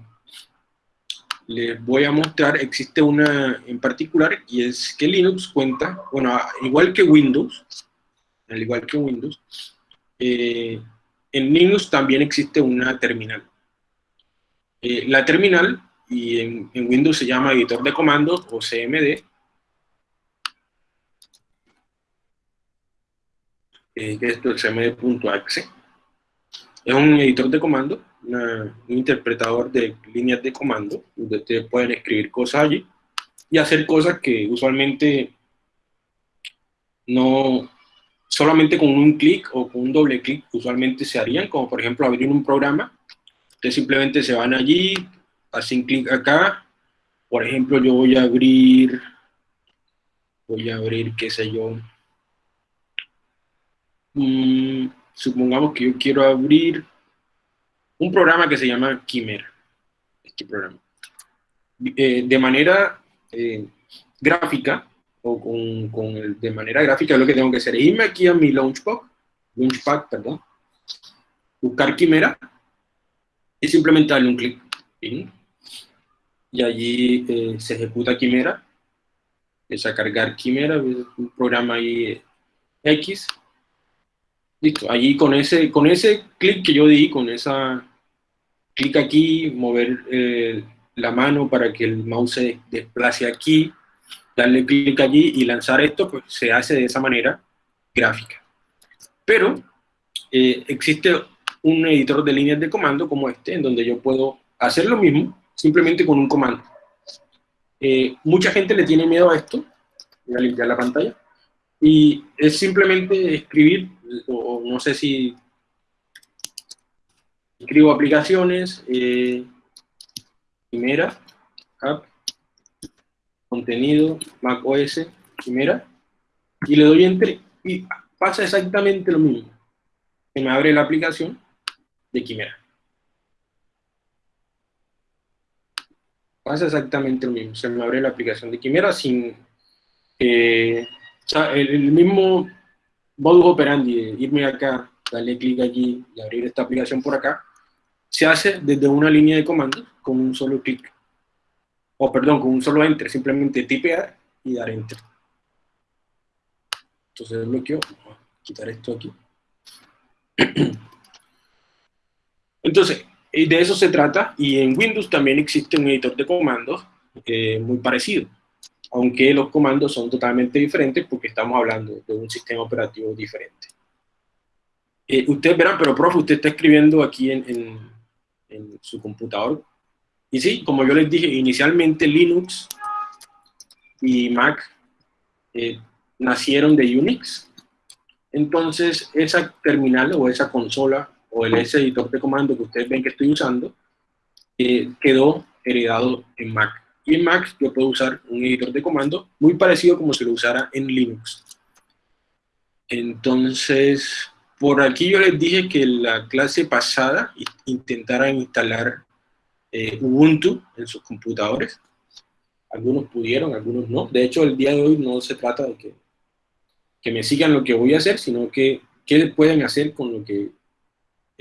les voy a mostrar, existe una en particular, y es que Linux cuenta, bueno, igual que Windows, al igual que Windows, eh, en Linux también existe una terminal. Eh, la terminal, y en, Windows se llama editor de comandos o CMD, eh, que es cmd.exe, es un editor de comando, un interpretador de líneas de comando, donde ustedes pueden escribir cosas allí y hacer cosas que usualmente no, solamente con un clic o con un doble clic usualmente se harían, como por ejemplo abrir un programa. Ustedes simplemente se van allí, hacen clic acá. Por ejemplo, yo voy a abrir, voy a abrir, qué sé yo, mm, supongamos que yo quiero abrir un programa que se llama Quimera, este programa. Eh, de manera eh, gráfica, o con, con el, de manera gráfica, lo que tengo que hacer es irme aquí a mi Launchpad, Launchpad, perdón, buscar Quimera y simplemente darle un clic. Y allí eh, se ejecuta Quimera. Es a cargar Quimera, un programa ahí X. Listo, allí con ese, con ese clic que yo di, con esa clic aquí, mover eh, la mano para que el mouse se desplace aquí, darle clic allí y lanzar esto, pues se hace de esa manera gráfica. Pero eh, existe un editor de líneas de comando como este, en donde yo puedo hacer lo mismo, simplemente con un comando. Eh, mucha gente le tiene miedo a esto, voy a limpiar la pantalla, y es simplemente escribir, no sé si escribo aplicaciones, eh, primera, app, contenido, Mac OS, Quimera, y le doy Enter y pasa exactamente lo mismo. Se me abre la aplicación de Quimera. Pasa exactamente lo mismo. Se me abre la aplicación de Quimera sin... Eh, el, mismo modus operandi de irme acá, darle clic allí y abrir esta aplicación por acá, se hace desde una línea de comandos con un solo clic o perdón, con un solo enter, simplemente tipear y dar enter. Entonces bloqueo, voy a quitar esto aquí. Entonces, de eso se trata, y en Windows también existe un editor de comandos eh, muy parecido, aunque los comandos son totalmente diferentes porque estamos hablando de un sistema operativo diferente. Eh, ustedes verán, pero profe, usted está escribiendo aquí en, en su computador y sí, como yo les dije, inicialmente Linux y Mac eh, nacieron de Unix. Entonces, esa terminal o esa consola o el, editor de comando que ustedes ven que estoy usando, eh, quedó heredado en Mac. Y en Mac yo puedo usar un editor de comando muy parecido como si lo usara en Linux. Entonces, por aquí yo les dije que la clase pasada intentara instalar eh, Ubuntu en sus computadores. Algunos pudieron, algunos no. De hecho, el día de hoy no se trata de que, que me sigan lo que voy a hacer, sino que qué pueden hacer con lo que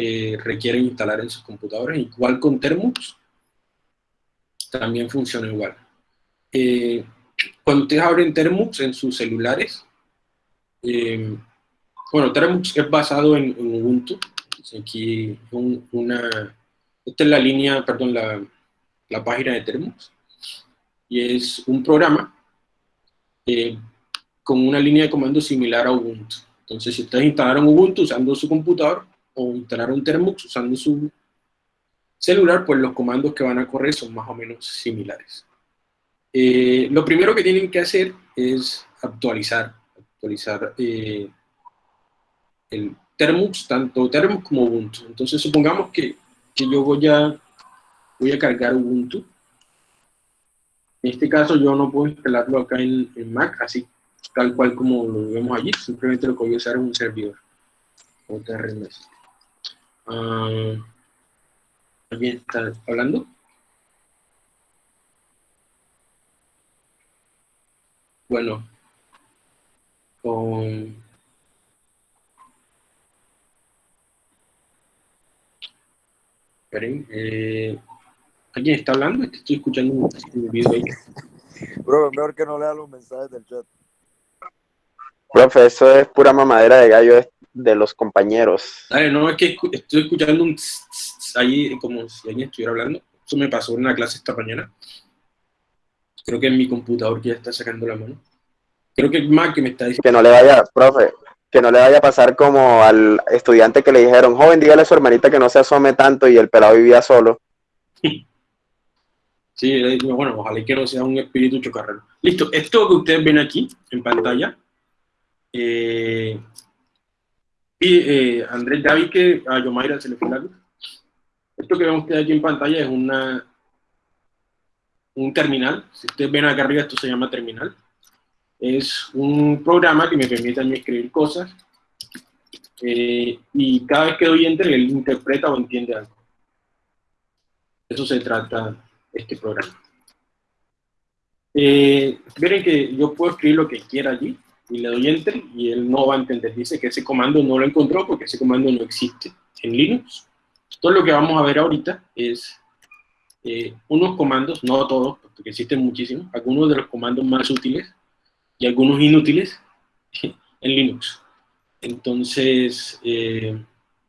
eh, requieren instalar en sus computadores. Igual con Termux, también funciona igual. Eh, cuando ustedes abren Termux en sus celulares, eh, bueno, Termux es basado en, Ubuntu. Aquí una, esta es la línea, perdón, la página de Termux. Y es un programa eh, con una línea de comando similar a Ubuntu. Entonces, si ustedes instalaron Ubuntu usando su computador o instalaron Termux usando su celular, pues los comandos que van a correr son más o menos similares. Eh, lo primero que tienen que hacer es actualizar, actualizar eh, el Termux, tanto Termux como Ubuntu. Entonces supongamos que, que, yo voy a, voy a cargar Ubuntu. En este caso yo no puedo instalarlo acá en, en Mac, así tal cual como lo vemos allí, simplemente lo que voy a usar es un servidor. Uh, ¿Alguien está hablando? Bueno, con... Esperen, eh, ¿alguien está hablando? Estoy escuchando un, video ahí. Bro, mejor que no lea los mensajes del chat. Profe, eso es pura mamadera de gallo de los compañeros. no, es que estoy escuchando un ahí como si alguien estuviera hablando. Eso me pasó en una clase esta mañana. Creo que en mi computador que ya está sacando la mano. Creo que es Mac que me está diciendo. Que no le vaya, profe, que no le vaya a pasar como al estudiante que le dijeron, joven, dígale a su hermanita que no se asome tanto y el pelado vivía solo. Sí, bueno, ojalá que no sea un espíritu chocarrero. Listo, esto que ustedes ven aquí en pantalla, eh, y eh, Andrés, ya vi que a Yomaira se le fue la luz. Esto que vemos que aquí en pantalla es una, un terminal. Si ustedes ven acá arriba, esto se llama terminal. Es un programa que me permite a mí escribir cosas eh, y cada vez que doy enter, él interpreta o entiende algo. Eso se trata este programa. Eh, miren que yo puedo escribir lo que quiera allí y le doy enter y él no va a entender. Dice que ese comando no lo encontró porque ese comando no existe en Linux. Todo lo que vamos a ver ahorita es eh, unos comandos, no todos, porque existen muchísimos, algunos de los comandos más útiles y algunos inútiles en Linux. Entonces, eh,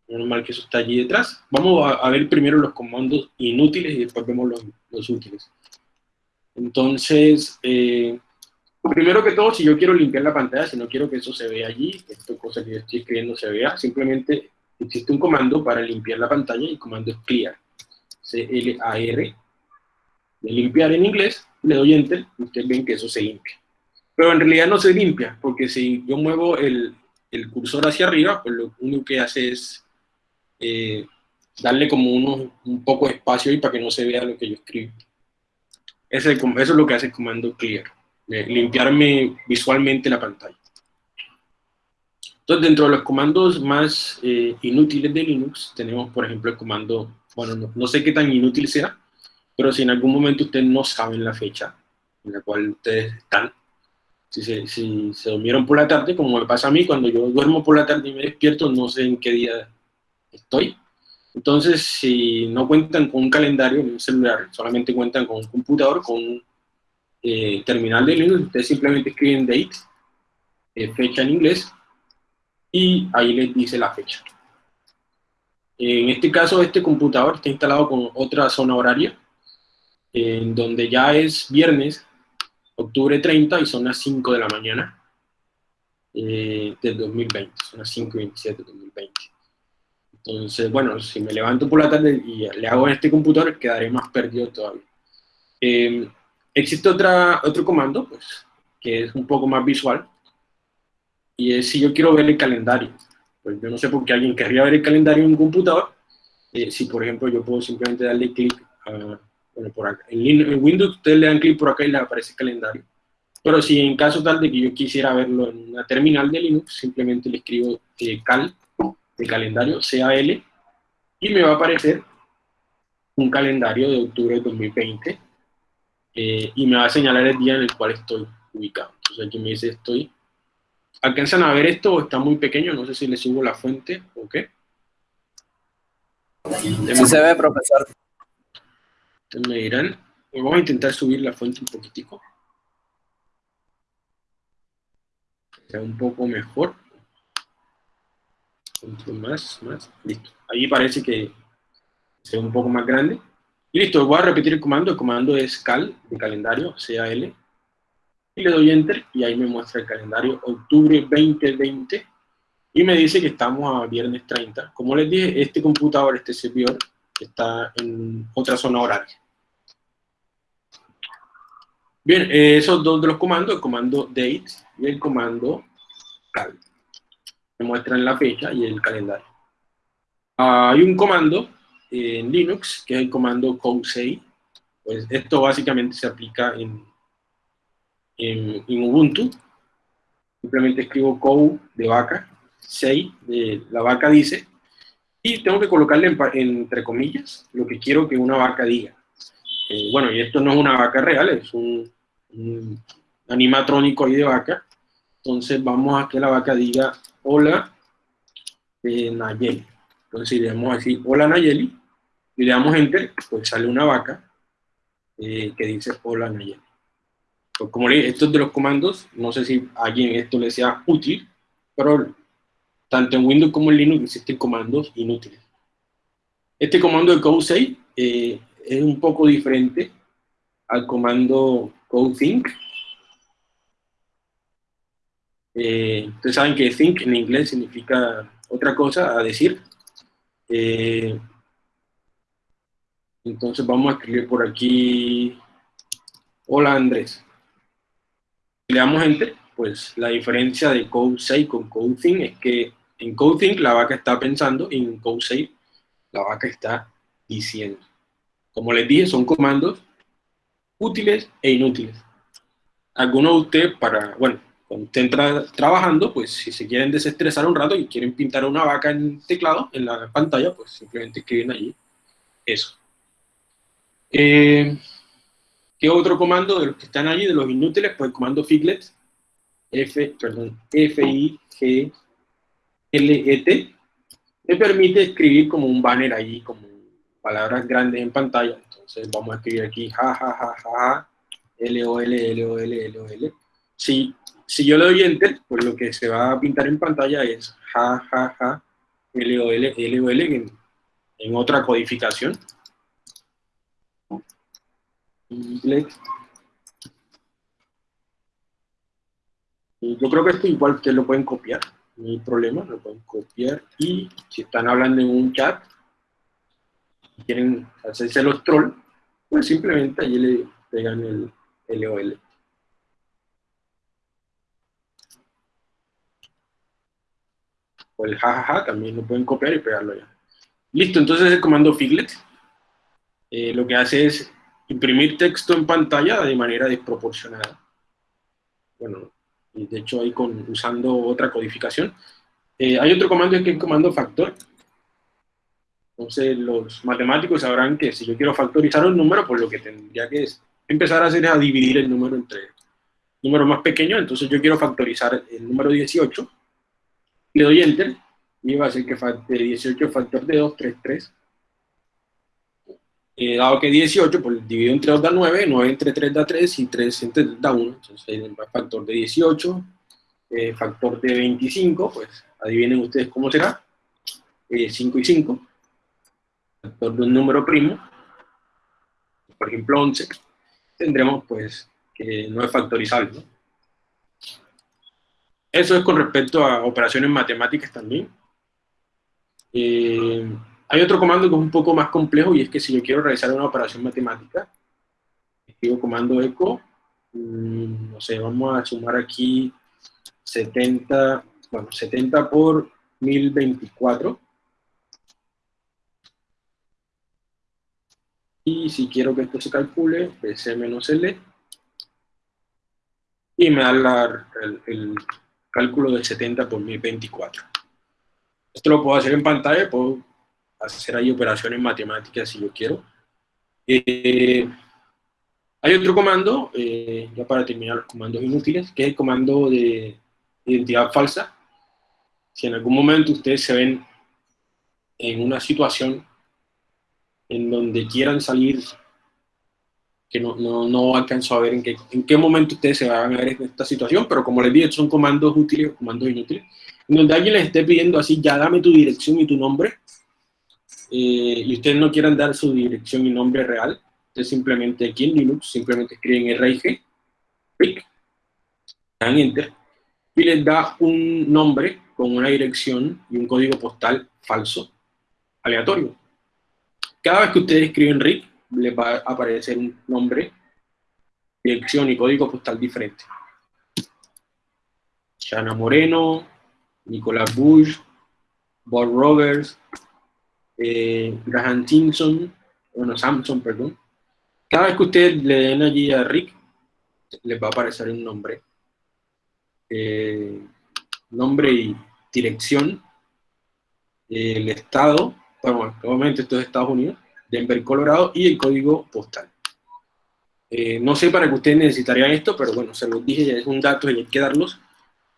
normal que eso está allí detrás. Vamos a, ver primero los comandos inútiles y después vemos los, los útiles. Entonces, eh, primero que todo, si yo quiero limpiar la pantalla, si no quiero que eso se vea allí, esta cosa que yo estoy escribiendo se vea, simplemente existe un comando para limpiar la pantalla y el comando es clear. C-L-A-R. De limpiar en inglés, le doy enter y ustedes ven que eso se limpia. Pero en realidad no se limpia, porque si yo muevo el, el cursor hacia arriba, pues lo único que hace es eh, darle como uno, un poco de espacio ahí para que no se vea lo que yo escribo. Eso es lo que hace el comando clear, limpiarme visualmente la pantalla. Entonces, dentro de los comandos más eh, inútiles de Linux, tenemos, por ejemplo, el comando, bueno, no, sé qué tan inútil sea, pero si en algún momento ustedes no saben la fecha en la cual ustedes están, si se, si se durmieron por la tarde, como me pasa a mí, cuando yo duermo por la tarde y me despierto, no sé en qué día estoy. Entonces, si no cuentan con un calendario en un celular, solamente cuentan con un computador, con un eh, terminal de Linux, ustedes simplemente escriben date, eh, fecha en inglés, y ahí les dice la fecha. En este caso, este computador está instalado con otra zona horaria, en donde ya es viernes octubre 30 y son las 5 de la mañana eh, del 2020, son las 5 y 27 del 2020. Entonces, bueno, si me levanto por la tarde y le hago en este computador, quedaré más perdido todavía. Eh, existe otra, otro comando, pues, que es un poco más visual, y es si yo quiero ver el calendario. Pues yo no sé por qué alguien querría ver el calendario en un computador, eh, si por ejemplo yo puedo simplemente darle clic bueno, por acá. En, Windows ustedes le dan clic por acá y le aparece el calendario. Pero si en caso tal de que yo quisiera verlo en una terminal de Linux, simplemente le escribo eh, cal, de calendario, CAL, y me va a aparecer un calendario de octubre de 2020 eh, y me va a señalar el día en el cual estoy ubicado. Entonces aquí me dice estoy. ¿Alcanzan a ver esto o está muy pequeño? No sé si le subo la fuente o qué. Sí se ve, profesor. Entonces me dirán, vamos a intentar subir la fuente un poquitico. Sea un poco mejor. Más, más, listo. Ahí parece que sea un poco más grande. Listo, voy a repetir el comando. El comando es cal, de calendario, CAL. Y le doy enter y ahí me muestra el calendario octubre 2020. Y me dice que estamos a viernes 30. Como les dije, este computador, este servidor, está en otra zona horaria. Bien, eh, esos dos de los comandos, el comando date y el comando cal. Me muestran la fecha y el calendario. hay un comando en Linux, que es el comando cousei. Pues esto básicamente se aplica en, en, Ubuntu. Simplemente escribo kou de vaca, sei de la vaca dice, y tengo que colocarle entre comillas lo que quiero que una vaca diga. Eh, bueno, y esto no es una vaca real, es un, animatrónico ahí de vaca. Entonces vamos a que la vaca diga hola eh, Nayeli. Entonces damos así hola Nayeli, y le damos enter, pues sale una vaca eh, que dice hola Nayeli. Pues como le dije, estos de los comandos, no sé si a alguien esto le sea útil, pero tanto en Windows como en Linux existen comandos inútiles. Este comando de code eh, es un poco diferente al comando codethink. Eh, ustedes saben que think en inglés significa otra cosa a decir. Eh, entonces vamos a escribir por aquí, hola Andrés. Si le damos enter, pues la diferencia de code 6 con code think es que en code think la vaca está pensando y en code 6 la vaca está diciendo. Como les dije, son comandos útiles e inútiles. Algunos de ustedes para, bueno, cuando estén trabajando, pues si se quieren desestresar un rato y quieren pintar una vaca en teclado, en la pantalla, pues simplemente escriben allí eso. Eh, ¿Qué otro comando de los que están allí, de los inútiles? Pues el comando figlet, F, perdón, F-I-G-L-E-T, me permite escribir como un banner allí, como palabras grandes en pantalla. Entonces vamos a escribir aquí ja, ja, ja, ja, L, O, L, L, O, L, L, O, L. Si, si yo le doy enter, pues lo que se va a pintar en pantalla es ja, ja, ja, L, O, L, L, O, L, en, en otra codificación. Yo creo que esto igual ustedes lo pueden copiar, no hay problema, lo pueden copiar y si están hablando en un chat y quieren hacerse los trolls, pues simplemente allí le pegan el LOL. O el jajaja también lo pueden copiar y pegarlo ya. Listo, entonces el comando figlet eh, lo que hace es imprimir texto en pantalla de manera desproporcionada. Bueno, y de hecho ahí con, usando otra codificación. Eh, hay otro comando que es el comando factor. Entonces los matemáticos sabrán que si yo quiero factorizar un número, pues lo que tendría que empezar a hacer es a dividir el número entre números más pequeños. Entonces yo quiero factorizar el número 18. Le doy Enter y va a ser que de 18 factor de 2, 3, 3 eh, dado que 18, pues divido entre 2 da 9, 9 entre 3 da 3 y 3 entre 3 da 1. Entonces, el factor de 18, eh, factor de 25, pues adivinen ustedes cómo será. 5 eh, y 5. Factor de un número primo, por ejemplo 11, tendremos pues que no es factorizable. ¿no? Eso es con respecto a operaciones matemáticas también. Eh, hay otro comando que es un poco más complejo y es que si yo quiero realizar una operación matemática, escribo comando eco, mm, no sé, vamos a sumar aquí 70, bueno, 70 por 1024. Y si quiero que esto se calcule, PC menos L. Y me da el, el, cálculo de 70 por 1024. Esto lo puedo hacer en pantalla, puedo hacer ahí operaciones matemáticas si yo quiero. Eh, Hay otro comando, eh, ya para terminar los comandos inútiles, que es el comando de identidad falsa. Si en algún momento ustedes se ven en una situación en donde quieran salir, que no, no, no alcanzo a ver en qué, en qué momento ustedes se van a ver en esta situación, pero como les dije, son comandos útiles, comandos inútiles, en donde alguien les esté pidiendo así, ya dame tu dirección y tu nombre, eh, y ustedes no quieran dar su dirección y nombre real, ustedes simplemente aquí en Linux, simplemente escriben RIG, RIG, dan Enter, y les da un nombre con una dirección y un código postal falso, aleatorio. Cada vez que ustedes escriben RIG, les va a aparecer un nombre, dirección y código postal diferente. Shana Moreno, Nicolás Bush, Bob Roberts, eh, Graham Simpson, bueno, Samson, perdón. Cada vez que ustedes le den allí a Rick, les va a aparecer un nombre. Eh, nombre y dirección, el estado, bueno, obviamente esto es Estados Unidos, Denver, Colorado, y el código postal. Eh, no sé para qué ustedes necesitarían esto, pero bueno, se los dije, es un dato y hay que darlos.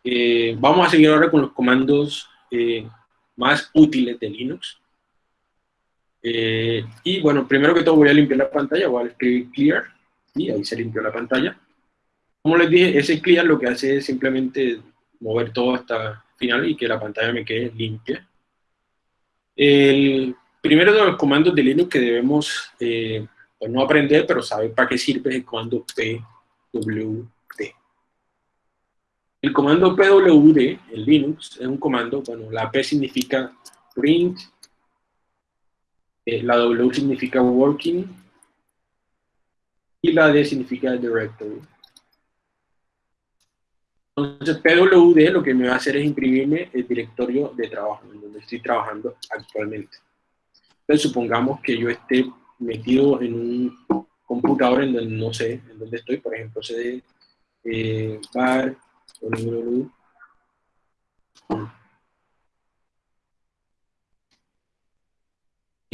Eh, vamos a seguir ahora con los comandos eh, más útiles de Linux. Y bueno, primero que todo voy a limpiar la pantalla, voy a escribir clear, y ahí se limpió la pantalla. Como les dije, ese clear lo que hace es simplemente mover todo hasta final y que la pantalla me quede limpia. El primero de los comandos de Linux que debemos eh, pues no aprender, pero saber para qué sirve es el comando pwd. El comando pwd en Linux es un comando, bueno, la P significa print, eh, la W significa working, y la D significa directory. Entonces, PWD lo que me va a hacer es imprimirme el directorio de trabajo, en donde estoy trabajando actualmente. Entonces, supongamos que yo esté metido en un computador en donde no sé en dónde estoy, por ejemplo, CD, eh, bar,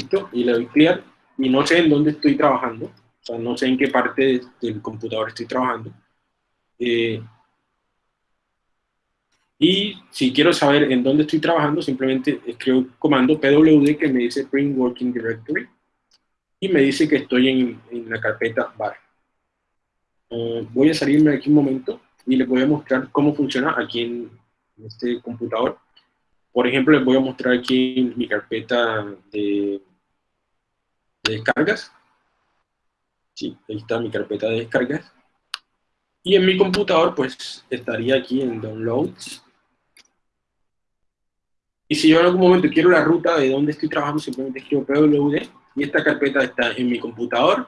Listo, y le doy clear, y no sé en dónde estoy trabajando, o sea, no sé en qué parte del computador estoy trabajando. Eh, y si quiero saber en dónde estoy trabajando, simplemente escribo el comando pwd que me dice print working directory y me dice que estoy en, en la carpeta bar. Eh, voy a salirme de aquí un momento y les voy a mostrar cómo funciona aquí en, este computador. Por ejemplo, les voy a mostrar aquí mi carpeta de, de descargas. Sí, ahí está mi carpeta de descargas. Y en mi computador, pues, estaría aquí en Downloads. Y si yo en algún momento quiero la ruta de dónde estoy trabajando, simplemente escribo pwd y esta carpeta está en mi computador,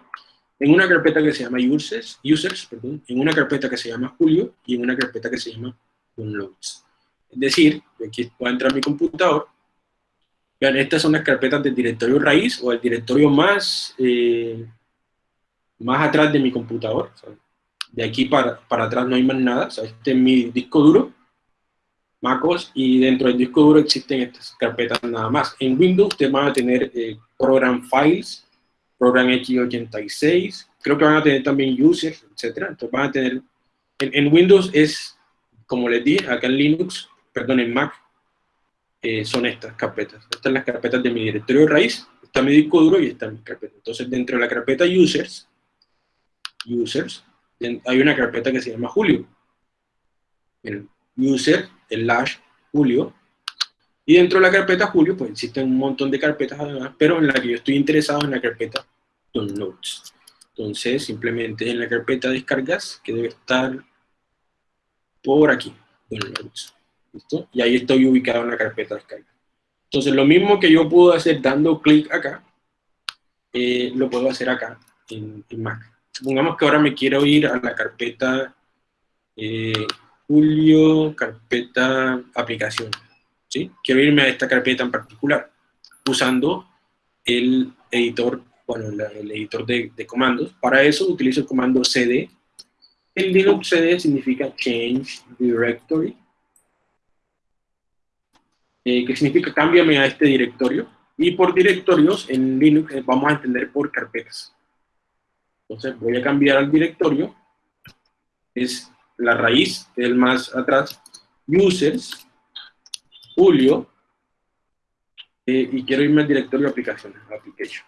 en una carpeta que se llama users, users perdón, en una carpeta que se llama Julio y en una carpeta que se llama downloads. Es decir, aquí puedo entrar a mi computador, vean, estas son las carpetas del directorio raíz o el directorio más, eh, más atrás de mi computador. De aquí para, para atrás no hay más nada, este es mi disco duro, MacOS y dentro del disco duro existen estas carpetas nada más. En Windows ustedes van a tener eh, Program Files, Program X86, creo que van a tener también Users, etcétera. Entonces van a tener, en, Windows es, como les dije, acá en Linux, perdón, en Mac, eh, son estas carpetas. Estas las carpetas de mi directorio raíz, está mi disco duro y está mi carpeta. Entonces dentro de la carpeta Users, Users, hay una carpeta que se llama Julio. El user slash Julio. Y dentro de la carpeta Julio, pues existen un montón de carpetas además, pero en la que yo estoy interesado en la carpeta Downloads. Entonces, simplemente en la carpeta descargas, que debe estar por aquí, Downloads. ¿Listo? Y ahí estoy ubicado en la carpeta descarga. Entonces, lo mismo que yo puedo hacer dando clic acá, eh, lo puedo hacer acá en, Mac. Supongamos que ahora me quiero ir a la carpeta eh, Julio, carpeta aplicación. ¿sí? Quiero irme a esta carpeta en particular, usando el editor, bueno, el editor de, comandos. Para eso utilizo el comando cd. El Linux cd significa Change Directory, eh, que significa cámbiame a este directorio. Y por directorios en Linux eh, vamos a entender por carpetas. Entonces voy a cambiar al directorio, es la raíz, el más atrás, users, Julio, eh, y quiero irme al directorio de aplicaciones, applications.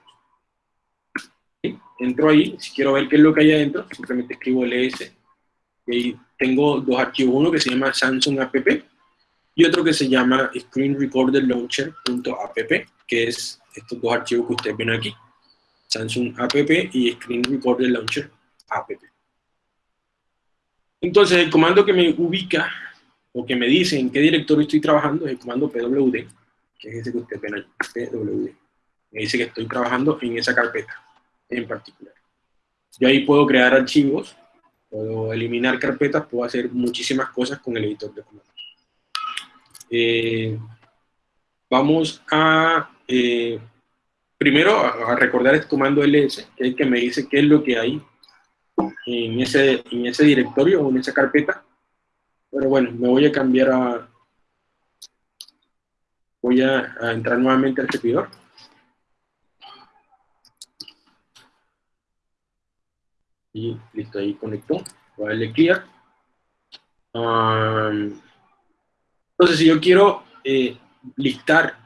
Entro ahí, si quiero ver qué es lo que hay adentro, simplemente escribo ls, y ahí tengo dos archivos, uno que se llama Samsung app, y otro que se llama Screen Launcher.app, que es estos dos archivos que ustedes ven aquí, Samsung app y Screen Recorder Launcher app. Entonces, el comando que me ubica o que me dice en qué directorio estoy trabajando es el comando pwd, que es ese que ustedes ven aquí, pwd. Me dice que estoy trabajando en esa carpeta en particular. Yo ahí puedo crear archivos, puedo eliminar carpetas, puedo hacer muchísimas cosas con el editor de comandos. Eh, vamos a, eh, primero, a, recordar este comando ls, que es el que me dice qué es lo que hay en ese, en ese directorio o en esa carpeta. Pero bueno, me voy a cambiar a... Voy a, entrar nuevamente al servidor. Y listo, ahí conectó. Voy a darle clear. Entonces, si yo quiero eh, listar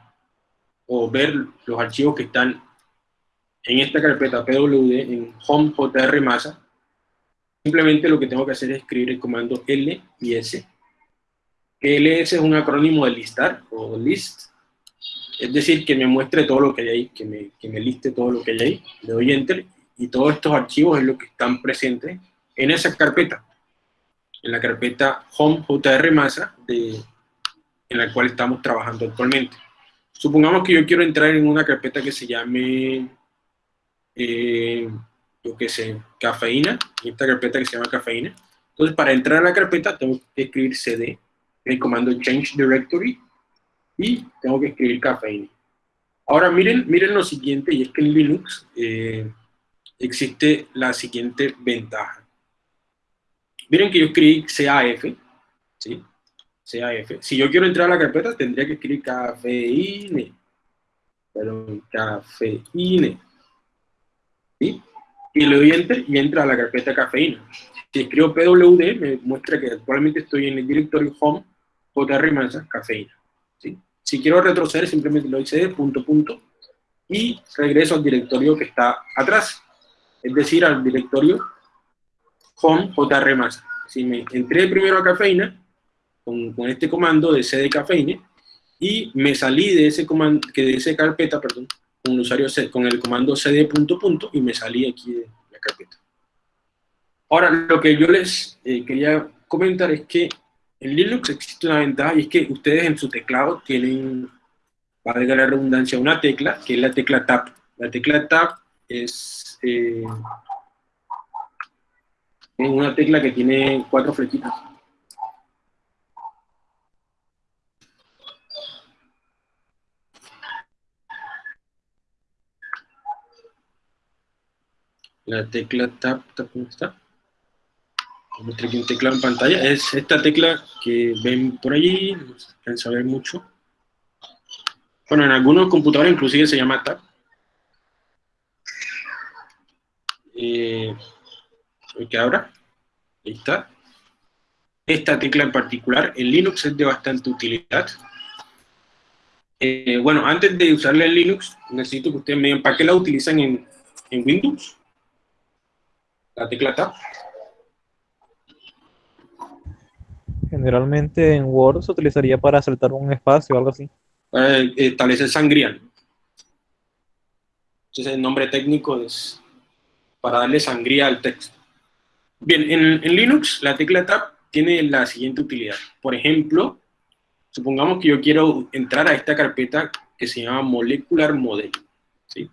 o ver los archivos que están en esta carpeta pwd en home jr masa, simplemente lo que tengo que hacer es escribir el comando L y LS es un acrónimo de listar o list, es decir, que me muestre todo lo que hay ahí, que me, que me liste todo lo que hay ahí. Le doy Enter y todos estos archivos es lo que están presentes en esa carpeta, en la carpeta home jr masa de en la cual estamos trabajando actualmente. Supongamos que yo quiero entrar en una carpeta que se llame, eh, yo qué sé, cafeína, esta carpeta que se llama cafeína. Entonces, para entrar a la carpeta tengo que escribir cd, el comando change directory, y tengo que escribir cafeína. Ahora miren, miren lo siguiente, y es que en Linux eh, existe la siguiente ventaja. Miren que yo escribí CAF, ¿sí? Si yo quiero entrar a la carpeta, tendría que escribir cafeíne. Perdón, cafeíne. ¿Sí? Y le doy enter y entra a la carpeta cafeína. Si escribo PWD, me muestra que actualmente estoy en el directorio home JR Mansa, cafeína. ¿Sí? Si quiero retroceder, simplemente le doy cd, punto, punto, y regreso al directorio que está atrás. Es decir, al directorio home JR Mansa. Si me entré primero a cafeína, con, este comando de cd cafeine y me salí de ese comando, que de esa carpeta, perdón, con el usuario con el comando cd punto punto y me salí aquí de la carpeta. Ahora, lo que yo les eh, quería comentar es que en Linux existe una ventaja y es que ustedes en su teclado tienen, valga la redundancia, una tecla, que es la tecla Tab. La tecla Tab es eh, una tecla que tiene cuatro flechitas. La tecla Tab, ¿cómo está? Vamos a aquí un teclado en pantalla. Es esta tecla que ven por allí, no se alcanza mucho. Bueno, en algunos computadores inclusive se llama Tab. Eh, ¿Qué ahora? Ahí está. Esta tecla en particular, en Linux es de bastante utilidad. Eh, bueno, antes de usarla en Linux, necesito que ustedes me digan para qué la utilizan en, en Windows la tecla Tab. Generalmente en Word se utilizaría para saltar un espacio o algo así. Para establecer sangría. Entonces el nombre técnico es para darle sangría al texto. Bien, en, Linux la tecla Tab tiene la siguiente utilidad. Por ejemplo, supongamos que yo quiero entrar a esta carpeta que se llama Molecular Model. ¿sí?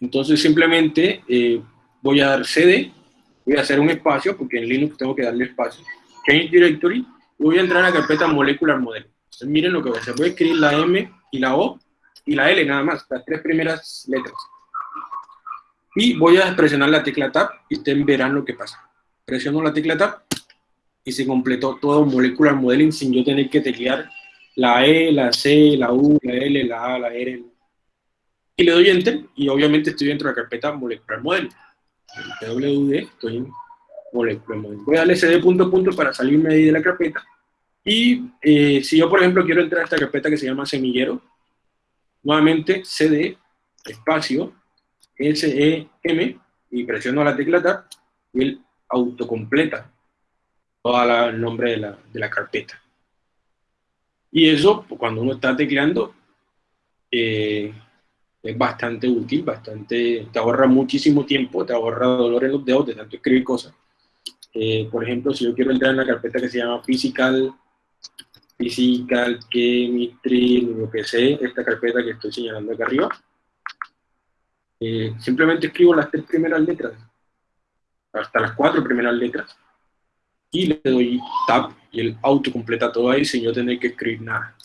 Entonces simplemente eh, voy a dar cd, voy a hacer un espacio, porque en Linux tengo que darle espacio, change directory, y voy a entrar a la carpeta molecular model. Entonces miren lo que voy a hacer, voy a escribir la M y la O y la L nada más, las tres primeras letras. Y voy a presionar la tecla Tab y ustedes verán lo que pasa. Presiono la tecla Tab y se completó todo molecular modeling sin yo tener que teclear la E, la C, la U, la L, la A, la R. Y le doy Enter y obviamente estoy dentro de la carpeta molecular modeling. Pwd, estoy en molecular. Voy a darle cd punto punto para salirme ahí de la carpeta. Y eh, si yo, por ejemplo, quiero entrar a esta carpeta que se llama semillero, nuevamente cd, espacio, sem, y presiono la tecla tab, y él autocompleta todo el nombre de la, de la carpeta. Y eso, pues, cuando uno está tecleando, eh, es bastante útil, bastante, te ahorra muchísimo tiempo, te ahorra dolor en los dedos de tanto escribir cosas. Eh, por ejemplo, si yo quiero entrar en la carpeta que se llama Physical, Physical, Chemistry, lo que sé, esta carpeta que estoy señalando acá arriba, eh, simplemente escribo las tres primeras letras, hasta las cuatro primeras letras, y le doy Tab y el auto completa todo ahí sin yo tener que escribir nada.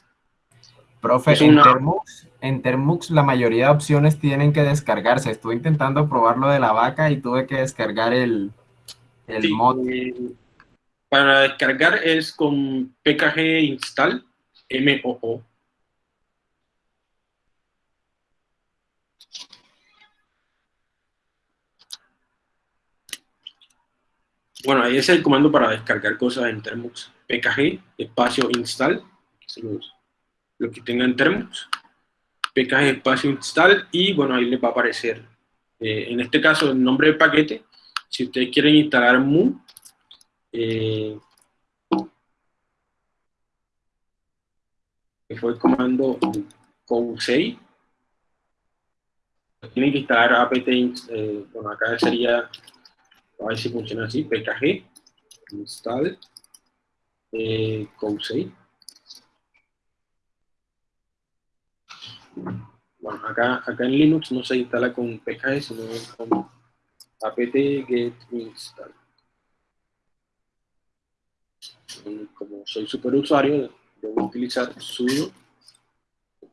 Profe, en, Termux, en Termux la mayoría de opciones tienen que descargarse. Estuve intentando probar lo de la vaca y tuve que descargar el, el mod. Eh, para descargar es con pkg install moo. Bueno, ahí es el comando para descargar cosas en Termux. pkg, espacio install, lo que tenga en Termux. Pkg, espacio install, y bueno, ahí les va a aparecer, eh, en este caso, el nombre del paquete. Si ustedes quieren instalar mu, que fue el comando COU6, tienen que instalar apt, eh, bueno, acá sería a ver si funciona así, pkg, install, eh, 6 Bueno, acá, acá en Linux no se instala con pkg, sino con apt-get install. Como soy superusuario, debo utilizar sudo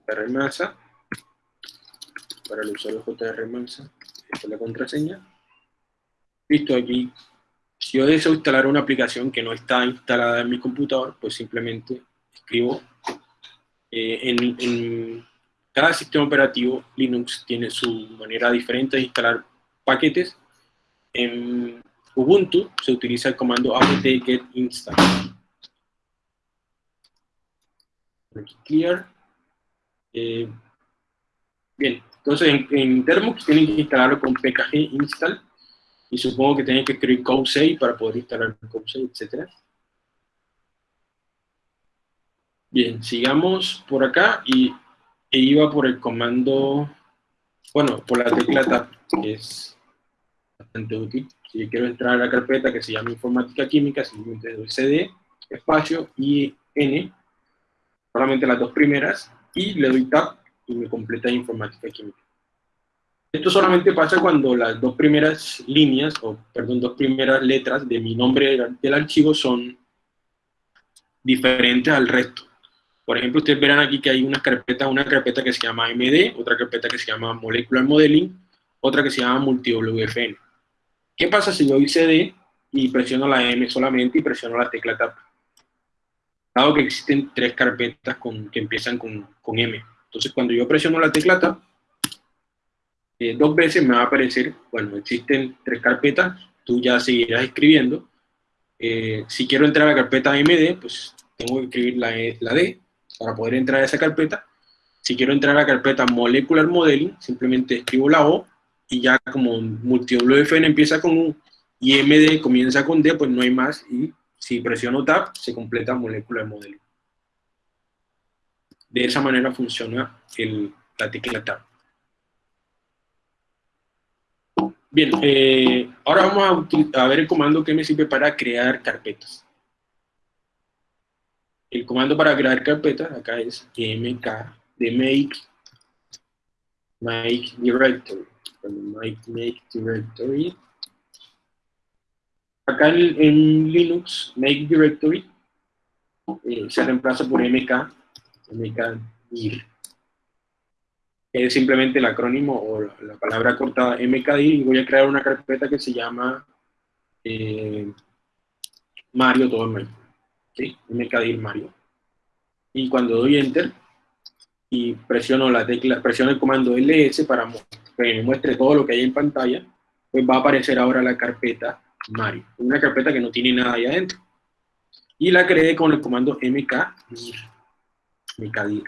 rmasa para el usuario jrmansa, esta es la contraseña, Listo, aquí, si yo deseo instalar una aplicación que no está instalada en mi computador, pues simplemente escribo eh, en, cada sistema operativo Linux tiene su manera diferente de instalar paquetes. En Ubuntu se utiliza el comando apt-get install. clear. Eh, bien, entonces en, en tienen que instalarlo con pkg install y supongo que tienen que escribir code6 para poder instalar code6, etc. Bien, sigamos por acá y e iba por el comando, bueno, por la tecla Tab, que es bastante útil. Si quiero entrar a la carpeta que se llama Informática Química, simplemente doy CD, espacio y N, solamente las dos primeras, y le doy Tab y me completa Informática Química. Esto solamente pasa cuando las dos primeras líneas, o perdón, dos primeras letras de mi nombre del archivo son diferentes al resto. Por ejemplo, ustedes verán aquí que hay una carpeta, una carpeta que se llama MD, otra carpeta que se llama Molecular Modeling, otra que se llama MultiWFN. ¿Qué pasa si yo doy CD y presiono la M solamente y presiono la tecla Tab? Dado que existen tres carpetas con, que empiezan con, con M. Entonces, cuando yo presiono la tecla Tab, eh, dos veces me va a aparecer, bueno, existen tres carpetas, tú ya seguirás escribiendo. Eh, si quiero entrar a la carpeta MD, pues tengo que escribir la, e, la D para poder entrar a esa carpeta. Si quiero entrar a la carpeta Molecular Modeling, simplemente escribo la O y ya como MultiWFN empieza con U y MD comienza con D, pues no hay más y si presiono Tab se completa Molecular Modeling. De esa manera funciona el, la tecla Tab. Bien, eh, ahora vamos a, ver el comando que me sirve para crear carpetas. El comando para crear carpetas acá es mk de make, make directory. Make, directory. Acá en, Linux, make directory eh, se reemplaza por mk, mk dir es simplemente el acrónimo o la, palabra cortada mkdir y voy a crear una carpeta que se llama eh, Mario todo ¿sí? Mario. Y cuando doy enter y presiono la tecla, presiono el comando ls para que me muestre todo lo que hay en pantalla, pues va a aparecer ahora la carpeta Mario, una carpeta que no tiene nada ahí adentro. Y la creé con el comando mkdir, mkdir.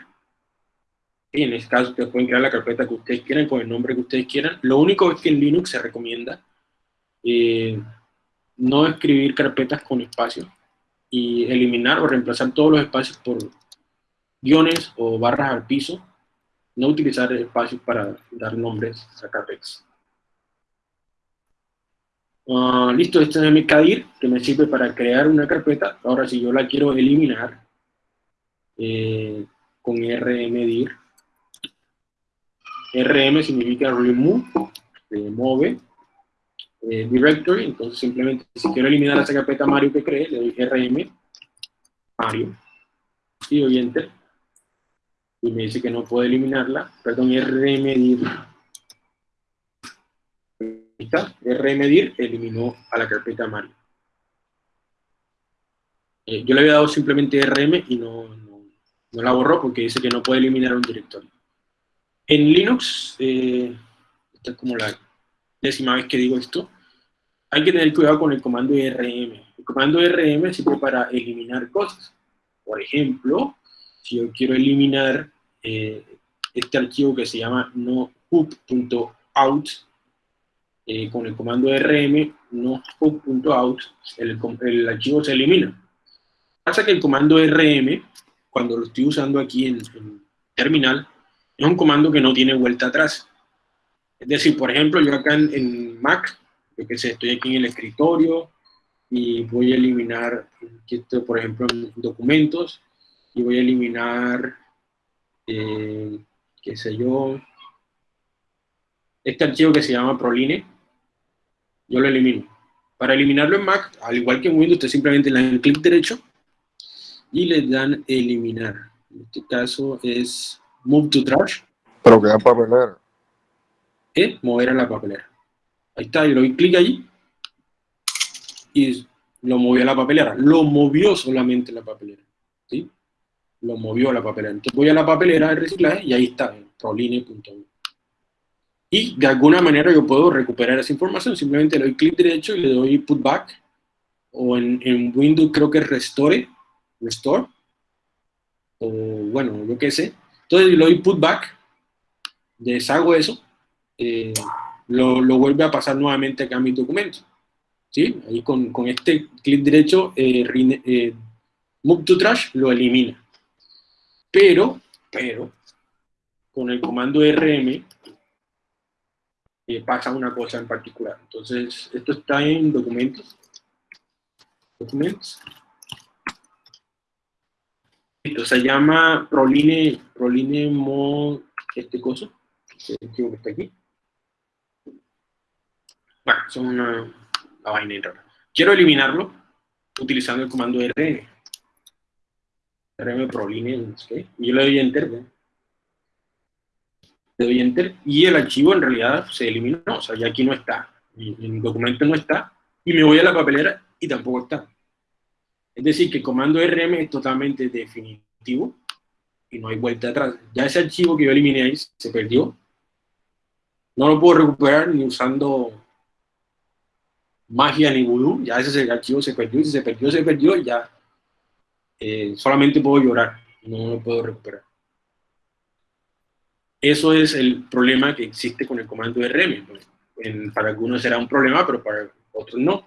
Y en este caso ustedes pueden crear la carpeta que ustedes quieran, con el nombre que ustedes quieran. Lo único es que en Linux se recomienda eh, no escribir carpetas con espacio y eliminar o reemplazar todos los espacios por guiones o barras al piso, no utilizar espacios para dar nombres a carpetas. Ah, listo, este es mi CADIR, que me sirve para crear una carpeta. Ahora, si yo la quiero eliminar eh, con rmdir, rm significa remove, remove eh, directory, entonces simplemente si quiero eliminar esa carpeta Mario que creé, le doy rm Mario y doy enter y me dice que no puedo eliminarla, perdón, rmdir rmdir eliminó a la carpeta Mario. Eh, yo le había dado simplemente rm y no, no, la borró porque dice que no puede eliminar un directorio. En Linux eh, esta es como la décima vez que digo esto hay que tener cuidado con el comando rm. El comando rm sirve para eliminar cosas. Por ejemplo, si yo quiero eliminar eh, este archivo que se llama nohook.out, eh, con el comando rm nohook.out, el, el archivo se elimina. Pasa que el comando rm, cuando lo estoy usando aquí en, en terminal, es un comando que no tiene vuelta atrás. Es decir, por ejemplo, yo acá en Mac yo que sé, estoy aquí en el escritorio y voy a eliminar, por ejemplo, documentos, y voy a eliminar, eh, qué sé yo, este archivo que se llama Proline, yo lo elimino. Para eliminarlo en Mac, al igual que en Windows, usted simplemente le dan clic derecho y le dan eliminar. En este caso es Move to Trash. Pero queda papelera. ¿Eh? Mover a la papelera. Ahí está, y le doy clic allí y lo movió a la papelera. Lo movió solamente la papelera. ¿sí? Lo movió a la papelera. Entonces voy a la papelera de reciclaje y ahí está, proline.1. Y de alguna manera yo puedo recuperar esa información. Simplemente le doy clic derecho y le doy put back. O en, en Windows creo que es restore. Restore. O bueno, yo qué sé. Entonces le doy put back. Deshago eso. Eh, lo, lo, vuelve a pasar nuevamente acá a mis documentos. ¿Sí? Ahí con, con este clic derecho, eh, eh, Move to Trash lo elimina. Pero, pero, con el comando RM pasa una cosa en particular. Entonces, esto está en documentos. Documentos. Esto se llama Proline, Proline Mod, este coso, que está aquí. Bueno, son una, vaina rara. Quiero eliminarlo utilizando el comando rm. rm proline, y yo le doy enter. Le doy enter y el archivo en realidad se eliminó, o sea, ya aquí no está. En documento no está. Y me voy a la papelera y tampoco está. Es decir, que el comando rm es totalmente definitivo y no hay vuelta atrás. Ya ese archivo que yo eliminé ahí se perdió. No lo puedo recuperar ni usando magia ni vudú, ya ese archivo se perdió, y si se perdió, se perdió, y ya eh, solamente puedo llorar, no lo puedo recuperar. Eso es el problema que existe con el comando RM. Pues, para algunos será un problema, pero para otros no.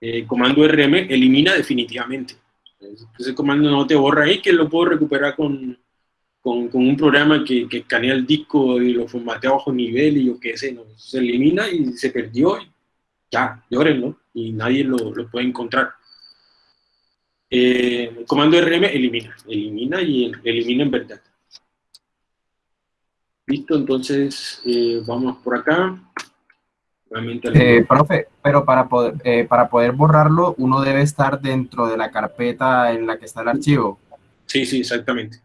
El comando RM elimina definitivamente. Ese comando no te borra ahí, que lo puedo recuperar con, con, con un programa que, que, escanea el disco y lo formatea bajo nivel y yo qué sé, ¿no? se elimina y se perdió ya, llórenlo, y nadie lo, puede encontrar. Eh, el comando RM elimina, elimina y elimina en verdad. Listo, entonces eh, vamos por acá. Eh, profe, pero para poder, para poder borrarlo, uno debe estar dentro de la carpeta en la que está el archivo. Sí, sí, exactamente.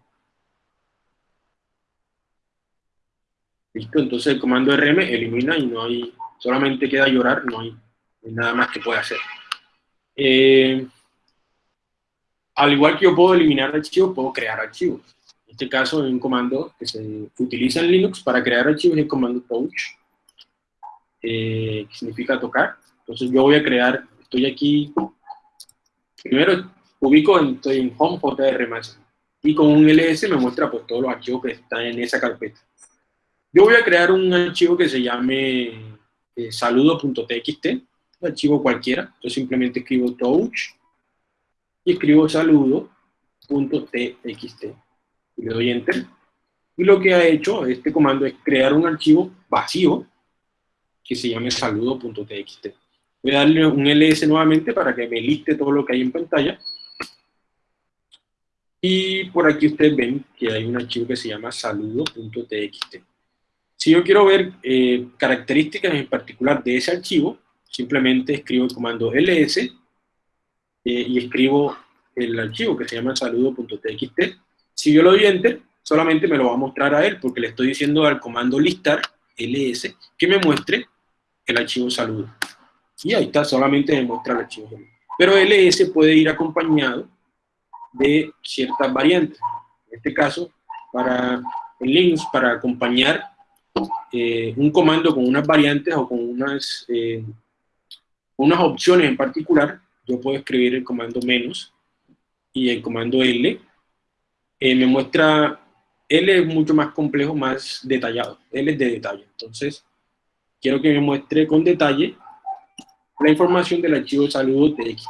Listo, entonces el comando RM elimina y no hay solamente queda llorar, no hay, nada más que pueda hacer. Eh, al igual que yo puedo eliminar archivos, puedo crear archivos. En este caso, hay un comando que se utiliza en Linux para crear archivos, el comando touch. eh, que significa tocar. Entonces yo voy a crear, estoy aquí, primero ubico, en, estoy en Home más y con un ls me muestra pues todos los archivos que están en esa carpeta. Yo voy a crear un archivo que se llame eh, saludo.txt, un archivo cualquiera, yo simplemente escribo touch y escribo saludo.txt y le doy enter. Y lo que ha hecho este comando es crear un archivo vacío que se llame saludo.txt. Voy a darle un ls nuevamente para que me liste todo lo que hay en pantalla. Y por aquí ustedes ven que hay un archivo que se llama saludo.txt. Si yo quiero ver eh, características en particular de ese archivo, simplemente escribo el comando ls eh, y escribo el archivo que se llama saludo.txt. Si yo lo doy enter, solamente me lo va a mostrar a él, porque le estoy diciendo al comando listar, ls, que me muestre el archivo saludo. Y ahí está, solamente me muestra el archivo Pero ls puede ir acompañado de ciertas variantes. En este caso, para Linux, para acompañar eh, un comando con unas variantes o con unas, eh, unas opciones en particular, yo puedo escribir el comando menos y el comando L. Eh, me muestra, L es mucho más complejo, más detallado. L es de detalle. Entonces, quiero que me muestre con detalle la información del archivo saludo txt.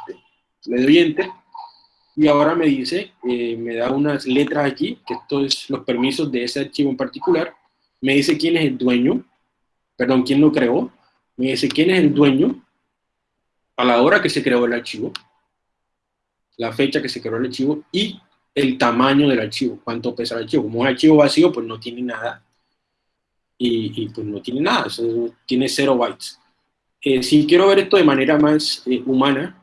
Le doy enter y ahora me dice, me da unas letras aquí, que esto es los permisos de ese archivo en particular, me dice quién es el dueño, perdón, quién lo creó, me dice quién es el dueño a la hora que se creó el archivo, la fecha que se creó el archivo y el tamaño del archivo, cuánto pesa el archivo. Como es archivo vacío, pues no tiene nada. Y, pues no tiene nada, tiene 0 bytes. Eh, si quiero ver esto de manera más eh, humana,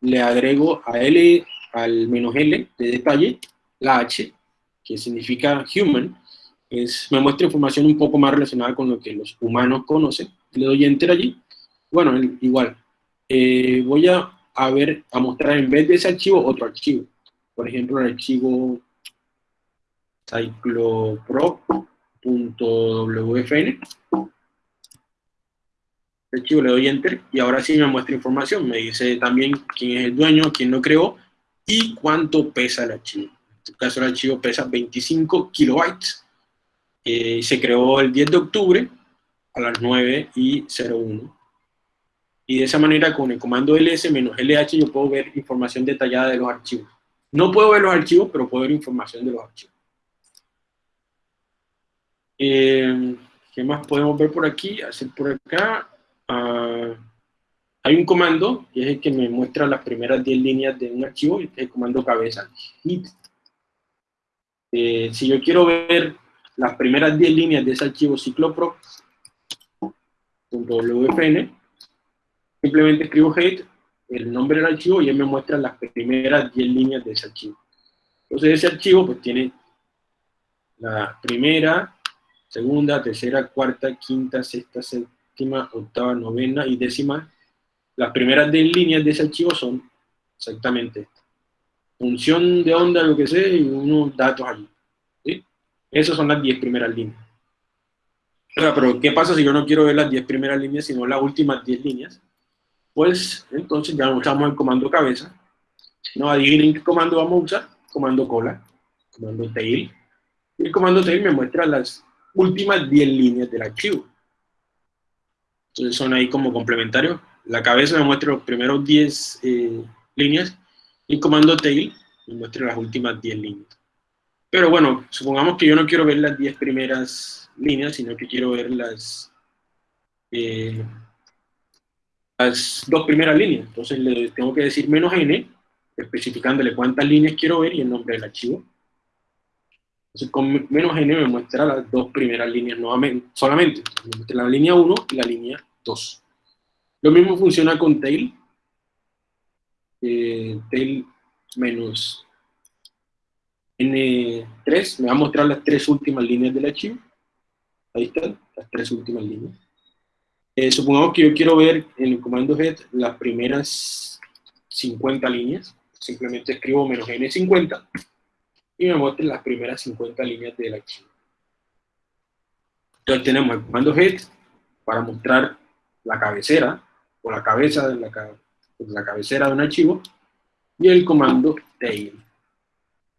le agrego a L, al menos L de detalle, la H, que significa human, me muestra información un poco más relacionada con lo que los humanos conocen. Le doy enter allí. Bueno, igual. Eh, voy a, ver, a mostrar en vez de ese archivo, otro archivo. Por ejemplo, el archivo cyclopro.wfn. El archivo le doy enter y ahora sí me muestra información. Me dice también quién es el dueño, quién lo creó y cuánto pesa el archivo. En este caso el archivo pesa 25 kilobytes eh, se creó el 10 de octubre a las 9 y 01. Y de esa manera, con el comando ls-lh, yo puedo ver información detallada de los archivos. No puedo ver los archivos, pero puedo ver información de los archivos. Eh, ¿Qué más podemos ver por aquí? Hacer por acá. Ah, hay un comando, que es el que me muestra las primeras 10 líneas de un archivo, y es el comando cabeza. Eh, si yo quiero ver las primeras 10 líneas de ese archivo ciclopro.wfn, simplemente escribo head, el nombre del archivo, y él me muestra las primeras 10 líneas de ese archivo. Entonces ese archivo pues tiene la primera, segunda, tercera, cuarta, quinta, sexta, séptima, octava, novena y décima. Las primeras 10 líneas de ese archivo son exactamente estas. Función de onda, lo que sea, y unos datos allí. Esas son las 10 primeras líneas. pero ¿qué pasa si yo no quiero ver las 10 primeras líneas, sino las últimas 10 líneas? Pues entonces ya usamos el comando cabeza. No adivinen qué comando vamos a usar. Comando cola, comando tail. Y el comando tail me muestra las últimas 10 líneas del archivo. Entonces son ahí como complementarios. La cabeza me muestra los primeros 10 eh, líneas y el comando tail me muestra las últimas 10 líneas. Pero bueno, supongamos que yo no quiero ver las 10 primeras líneas, sino que quiero ver las, eh, las dos primeras líneas. Entonces le tengo que decir menos n, especificándole cuántas líneas quiero ver y el nombre del archivo. Entonces con menos n me muestra las dos primeras líneas nuevamente, solamente. Me muestra la línea 1 y la línea 2. Lo mismo funciona con tail. Eh, tail menos N3 me va a mostrar las tres últimas líneas del archivo. Ahí están, las tres últimas líneas. Eh, supongamos que yo quiero ver en el comando head las primeras 50 líneas. Simplemente escribo menos N50 y me muestra las primeras 50 líneas del archivo. Entonces tenemos el comando head para mostrar la cabecera, o la cabeza de la, la cabecera de un archivo, y el comando tail.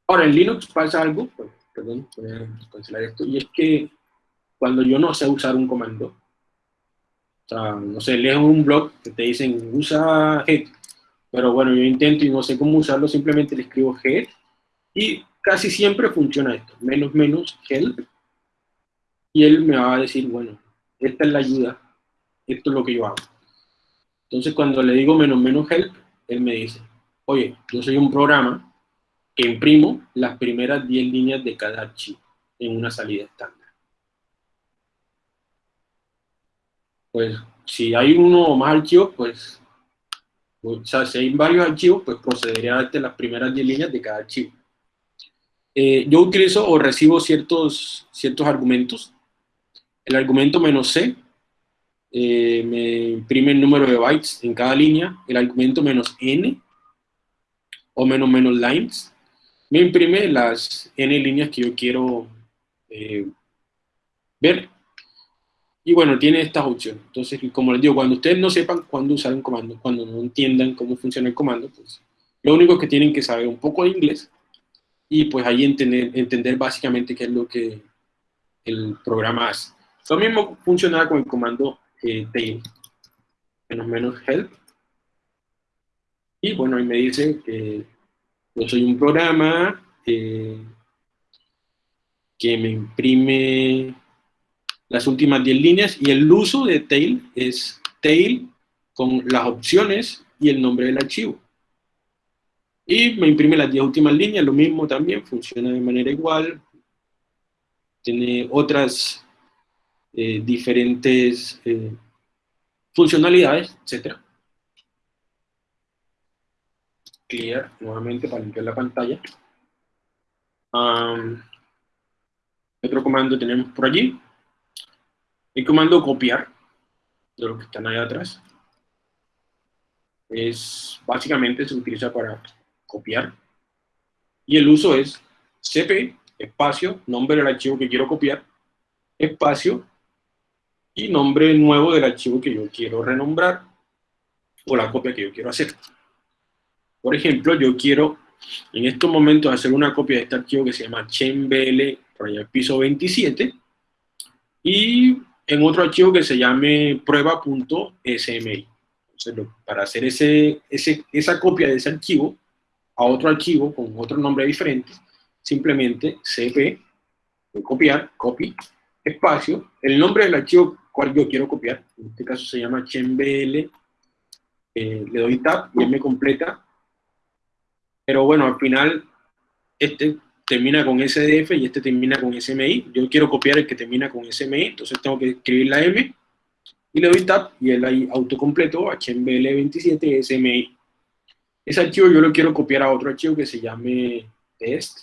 Ahora, en Linux pasa algo, pues, perdón, voy a cancelar esto, y es que cuando yo no sé usar un comando, o sea, no sé, leo un blog que te dicen usa head, pero bueno, yo intento y no sé cómo usarlo, simplemente le escribo head, y casi siempre funciona esto, menos menos help, y él me va a decir, bueno, esta es la ayuda, esto es lo que yo hago. Entonces cuando le digo menos menos help, él me dice, oye, yo soy un programa imprimo las primeras 10 líneas de cada archivo en una salida estándar. Pues si hay uno o más archivos, pues, o sea, si hay varios archivos, pues procederé a darte las primeras 10 líneas de cada archivo. Eh, yo utilizo o recibo ciertos, ciertos argumentos. El argumento menos C eh, me imprime el número de bytes en cada línea. El argumento menos N o menos menos lines me imprime las n líneas que yo quiero eh, ver. Y bueno, tiene estas opciones. Entonces, como les digo, cuando ustedes no sepan cuándo usar un comando, cuando no entiendan cómo funciona el comando, pues lo único que tienen que saber un poco de inglés y pues ahí entender, entender básicamente qué es lo que el programa hace. Lo mismo funciona con el comando eh, tail, menos menos help. Y bueno, ahí me dice que soy un programa eh, que me imprime las últimas 10 líneas y el uso de tail es tail con las opciones y el nombre del archivo. Y me imprime las 10 últimas líneas, lo mismo también, funciona de manera igual. Tiene otras eh, diferentes eh, funcionalidades, etcétera clear nuevamente para limpiar la pantalla. otro comando tenemos por allí. El comando copiar, de los que están ahí atrás. Es, básicamente se utiliza para copiar. Y el uso es cp, espacio, nombre del archivo que quiero copiar, espacio, y nombre nuevo del archivo que yo quiero renombrar, o la copia que yo quiero hacer. Por ejemplo, yo quiero en estos momentos hacer una copia de este archivo que se llama chembl, por allá piso 27, y en otro archivo que se llame prueba.smi. Para hacer ese, esa copia de ese archivo a otro archivo con otro nombre diferente, simplemente cp, copiar, copy, espacio, el nombre del archivo cual yo quiero copiar, en este caso se llama chembl, eh, le doy tab y él me completa pero bueno, al final este termina con SDF y este termina con SMI. Yo quiero copiar el que termina con SMI, entonces tengo que escribir la M y le doy Tab y él ahí autocompleto HML27 SMI. Ese archivo yo lo quiero copiar a otro archivo que se llame test.smi.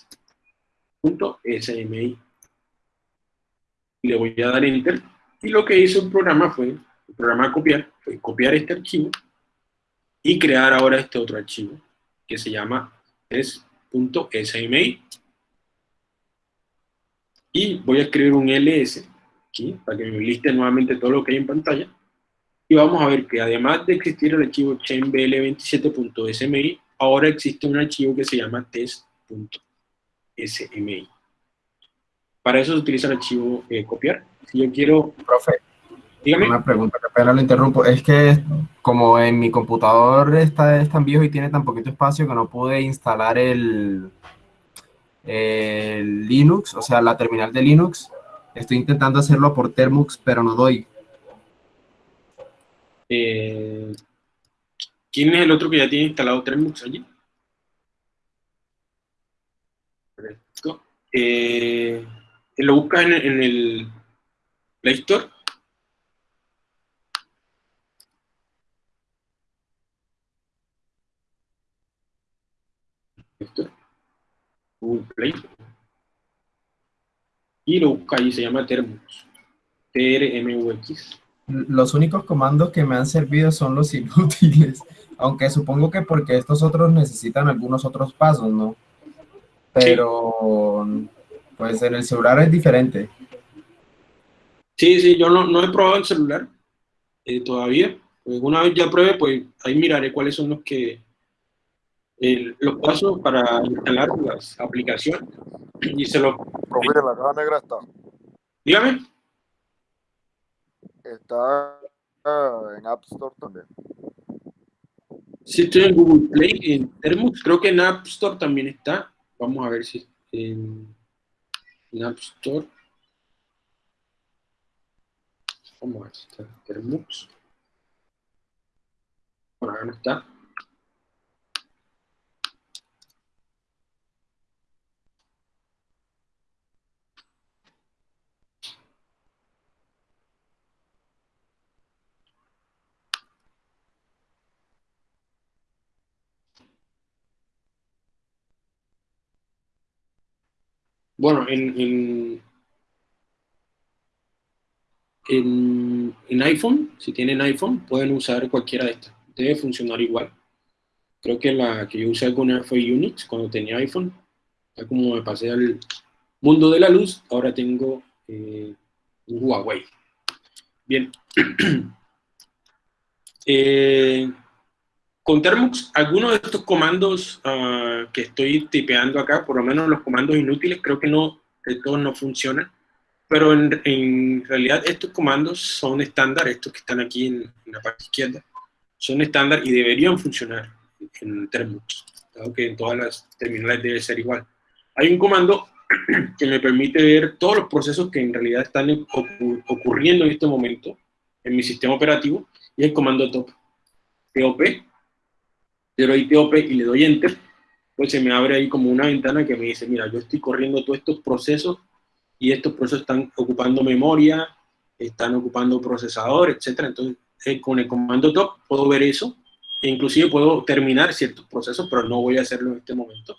Le voy a dar Enter. Y lo que hizo el programa fue, el programa copiar, fue copiar este archivo y crear ahora este otro archivo que se llama es .smi y voy a escribir un ls aquí para que me liste nuevamente todo lo que hay en pantalla. Y vamos a ver que además de existir el archivo chainbl27.smi ahora existe un archivo que se llama test.smi para eso se utiliza el archivo eh, copiar. Si yo quiero profe una pregunta, que pena lo interrumpo. Es que como en mi computador está, es tan viejo y tiene tan poquito espacio que no pude instalar el, el Linux, o sea, la terminal de Linux. Estoy intentando hacerlo por Termux, pero no doy. Eh, ¿Quién es el otro que ya tiene instalado Termux allí? Eh, ¿Lo buscas en, en el Play Store? Google Play. Y lo busca ahí, se llama Termux. TRMUX. Los únicos comandos que me han servido son los inútiles, aunque supongo que porque estos otros necesitan algunos otros pasos, ¿no? Pero, pues en el celular es diferente. Sí, sí, yo no, no he probado el celular. eh, todavía. Pues una vez ya pruebe, pues ahí miraré cuáles son los que los pasos para instalar las aplicaciones y se los... Mira, la caja negra está. Dígame. Está ah, en App Store también. Sí, estoy en Google Play, en Termux, creo que en App Store también está. Vamos a ver si en, en App Store. Vamos a ver si está Termux. Por acá no está. Bueno, en, en, en, iPhone, si tienen iPhone, pueden usar cualquiera de estas. Debe funcionar igual. Creo que la que yo usé alguna fue Unix cuando tenía iPhone. Ya como me pasé al mundo de la luz, ahora tengo eh, un Huawei. Bien. eh, con Termux, algunos de estos comandos ah, que estoy tipeando acá, por lo menos los comandos inútiles, creo que no, de todos no funcionan, pero en, realidad estos comandos son estándar, estos que están aquí en, la parte izquierda, son estándar y deberían funcionar en Termux, dado que en todas las terminales debe ser igual. Hay un comando que me permite ver todos los procesos que en realidad están ocurriendo en este momento en mi sistema operativo, y el comando top, top le doy y le doy Enter, pues se me abre ahí como una ventana que me dice, mira, yo estoy corriendo todos estos procesos y estos procesos están ocupando memoria, están ocupando procesador, etcétera. Entonces, eh, con el comando top puedo ver eso, e inclusive puedo terminar ciertos procesos, pero no voy a hacerlo en este momento.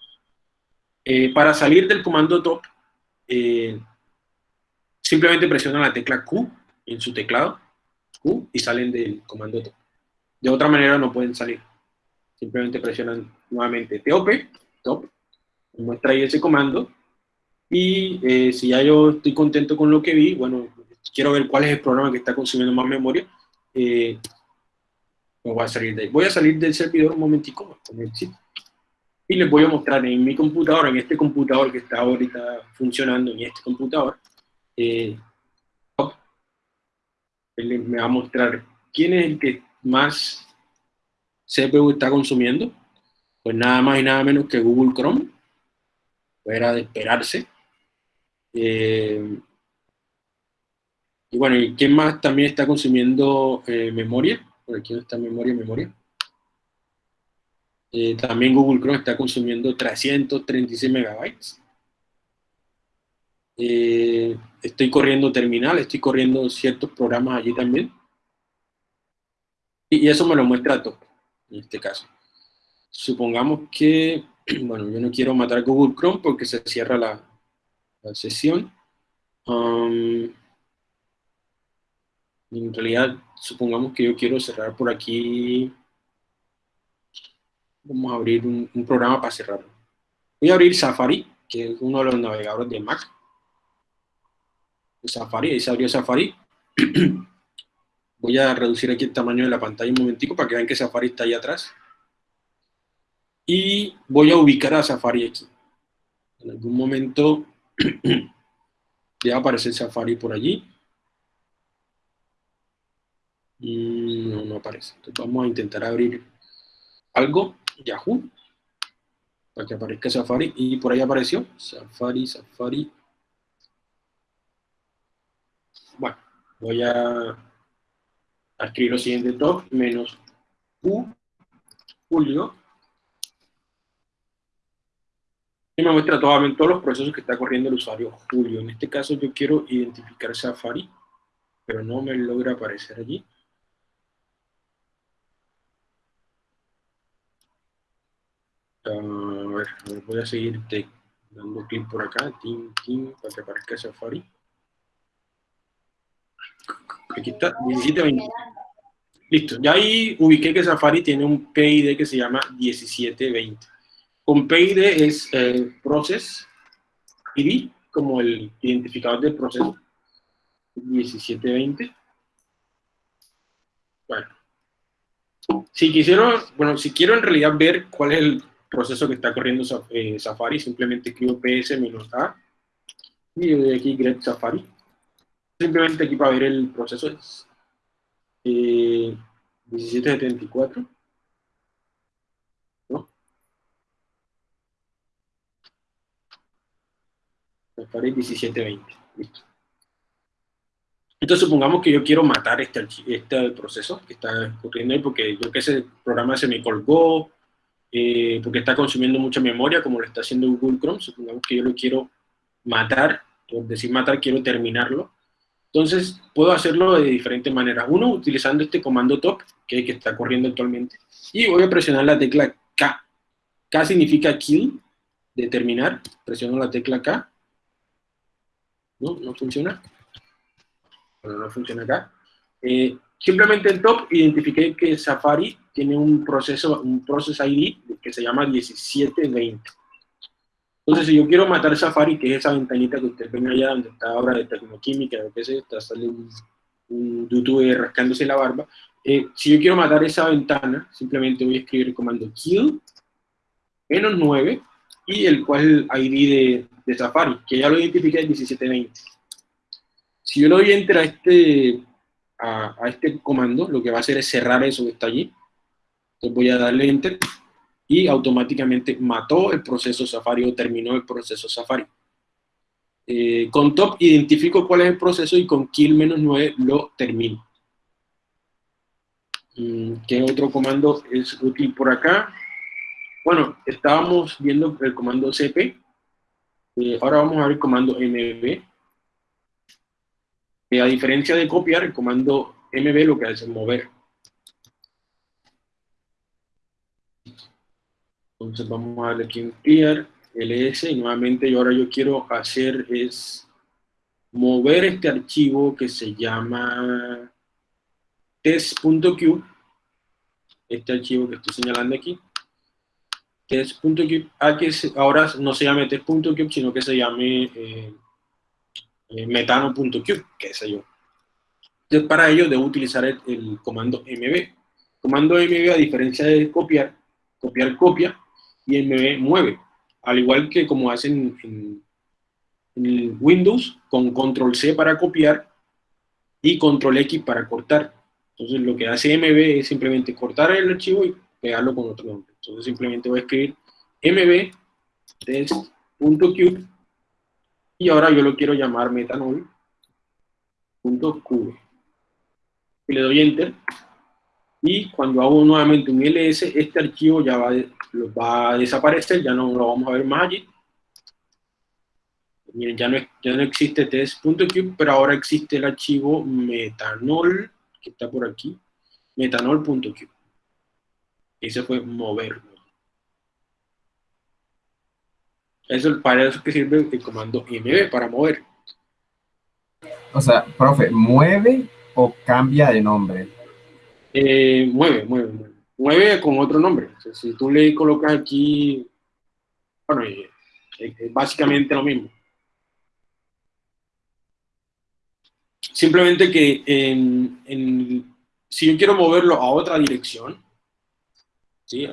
Eh, para salir del comando top, eh, simplemente presionan la tecla Q en su teclado, Q, y salen del comando top. De otra manera no pueden salir simplemente presionan nuevamente TOP, top, muestra ahí ese comando, y eh, si ya yo estoy contento con lo que vi, bueno, quiero ver cuál es el programa que está consumiendo más memoria, eh, me voy a salir de ahí. Voy a salir del servidor un momentico, y les voy a mostrar en mi computadora, en este computador que está ahorita funcionando, en este computador, eh, me va a mostrar quién es el que más CPU está consumiendo? Pues nada más y nada menos que Google Chrome. Era de esperarse. Eh, y bueno, ¿y quién más también está consumiendo eh, memoria? Por aquí está memoria, memoria. Eh, también Google Chrome está consumiendo 336 megabytes. estoy corriendo terminal, estoy corriendo ciertos programas allí también. Y eso me lo muestra todo en este caso. Supongamos que, bueno, yo no quiero matar Google Chrome porque se cierra la, sesión. Um, en realidad, supongamos que yo quiero cerrar por aquí. Vamos a abrir un, un programa para cerrarlo. Voy a abrir Safari, que es uno de los navegadores de Mac. Safari, ahí se abrió Safari. Voy a reducir aquí el tamaño de la pantalla un momentico para que vean que Safari está ahí atrás. Y voy a ubicar a Safari aquí. En algún momento ya aparece Safari por allí. Mm, no, no aparece. Entonces vamos a intentar abrir algo, Yahoo, para que aparezca Safari. Y por ahí apareció Safari, Safari. Bueno, voy a escribir lo siguiente, top menos u, julio, y me muestra todos, todos los procesos que está corriendo el usuario Julio. En este caso yo quiero identificar Safari, pero no me logra aparecer allí. a, ver, voy a seguir dando clic por acá, para que aparezca Safari. Aquí está, 1720. Listo, ya ahí ubiqué que Safari tiene un PID que se llama 1720. Con PID es eh, Process ID, como el identificador del proceso. 1720. Bueno. Si quisieron, bueno, si quiero en realidad ver cuál es el proceso que está corriendo eh, Safari, simplemente escribo ps-a y doy aquí grep Safari. Simplemente aquí para ver el proceso es eh, 1774. ¿No? Safari 1720. Listo. Entonces supongamos que yo quiero matar este, este proceso que está ocurriendo ahí porque yo que ese programa se me colgó, eh, porque está consumiendo mucha memoria como lo está haciendo Google Chrome, supongamos que yo lo quiero matar, por decir matar quiero terminarlo, entonces puedo hacerlo de diferentes maneras. Uno, utilizando este comando top, que, que está corriendo actualmente, y voy a presionar la tecla K. K significa kill, de terminar, presiono la tecla K, no, no funciona, bueno, no funciona acá. Eh, simplemente en top identifiqué que Safari tiene un proceso, un process ID que se llama 1720. Entonces, si yo quiero matar Safari, que es esa ventanita que usted ven allá donde está ahora de tecnoquímica, lo que sea, está sale un, un rascándose la barba, eh, si yo quiero matar esa ventana, simplemente voy a escribir el comando kill, menos 9, y el cual ID de, de Safari, que ya lo identifiqué en 1720. Si yo le doy enter a este, a, este comando, lo que va a hacer es cerrar eso que está allí. Entonces voy a darle enter y automáticamente mató el proceso Safari o terminó el proceso Safari. Eh, con top identifico cuál es el proceso y con kill menos 9 lo termino. Mm, ¿Qué otro comando es útil por acá? Bueno, estábamos viendo el comando cp. Eh, ahora vamos a ver el comando mb. Eh, a diferencia de copiar, el comando mb lo que hace es mover. Entonces vamos a darle aquí en clear, ls, y nuevamente yo ahora yo quiero hacer es mover este archivo que se llama test.cube, este archivo que estoy señalando aquí, test.cube, a que ahora no se llame test.cube, sino que se llame eh, eh, metano.cube, qué sé yo. Entonces, para ello debo utilizar el, comando mb. Comando mb, a diferencia de copiar, copiar copia y mb mueve. Al igual que como hacen en, Windows, con control C para copiar y control X para cortar. Entonces lo que hace mb es simplemente cortar el archivo y pegarlo con otro nombre. Entonces simplemente voy a escribir mb test.cube y ahora yo lo quiero llamar metanol.qv. Y le doy enter. Y cuando hago nuevamente un ls, este archivo ya va, va a desaparecer, ya no lo vamos a ver más ya no, ya no existe test.qube, pero ahora existe el archivo metanol, que está por aquí, metanol.qube. Ese fue mover. Eso, para eso que sirve el comando mv, para mover. O sea, profe, ¿mueve o cambia de nombre? Eh, mueve, mueve, mueve. Mueve con otro nombre. si tú le colocas aquí, bueno, es básicamente lo mismo. Simplemente que en, si yo quiero moverlo a otra dirección, ¿sí?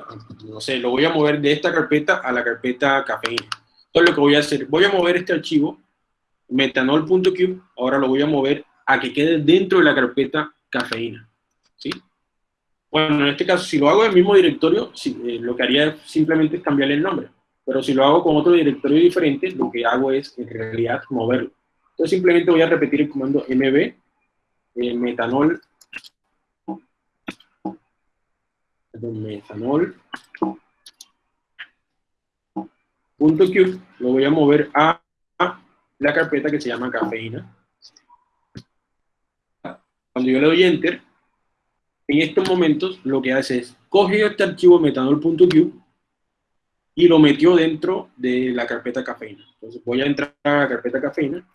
no sé, lo voy a mover de esta carpeta a la carpeta cafeína entonces lo que voy a hacer, voy a mover este archivo, metanol.cube, ahora lo voy a mover a que quede dentro de la carpeta cafeína. ¿sí? Bueno, en este caso, si lo hago en el mismo directorio, eh, lo que haría es simplemente cambiarle el nombre. Pero si lo hago con otro directorio diferente, lo que hago es, en realidad, moverlo. Entonces simplemente voy a repetir el comando mb, eh, metanol, metanol, punto .cube lo voy a mover a, la carpeta que se llama cafeína. Cuando yo le doy enter, en estos momentos lo que hace es coge este archivo metanol.cube y lo metió dentro de la carpeta cafeína. Entonces voy a entrar a la carpeta cafeína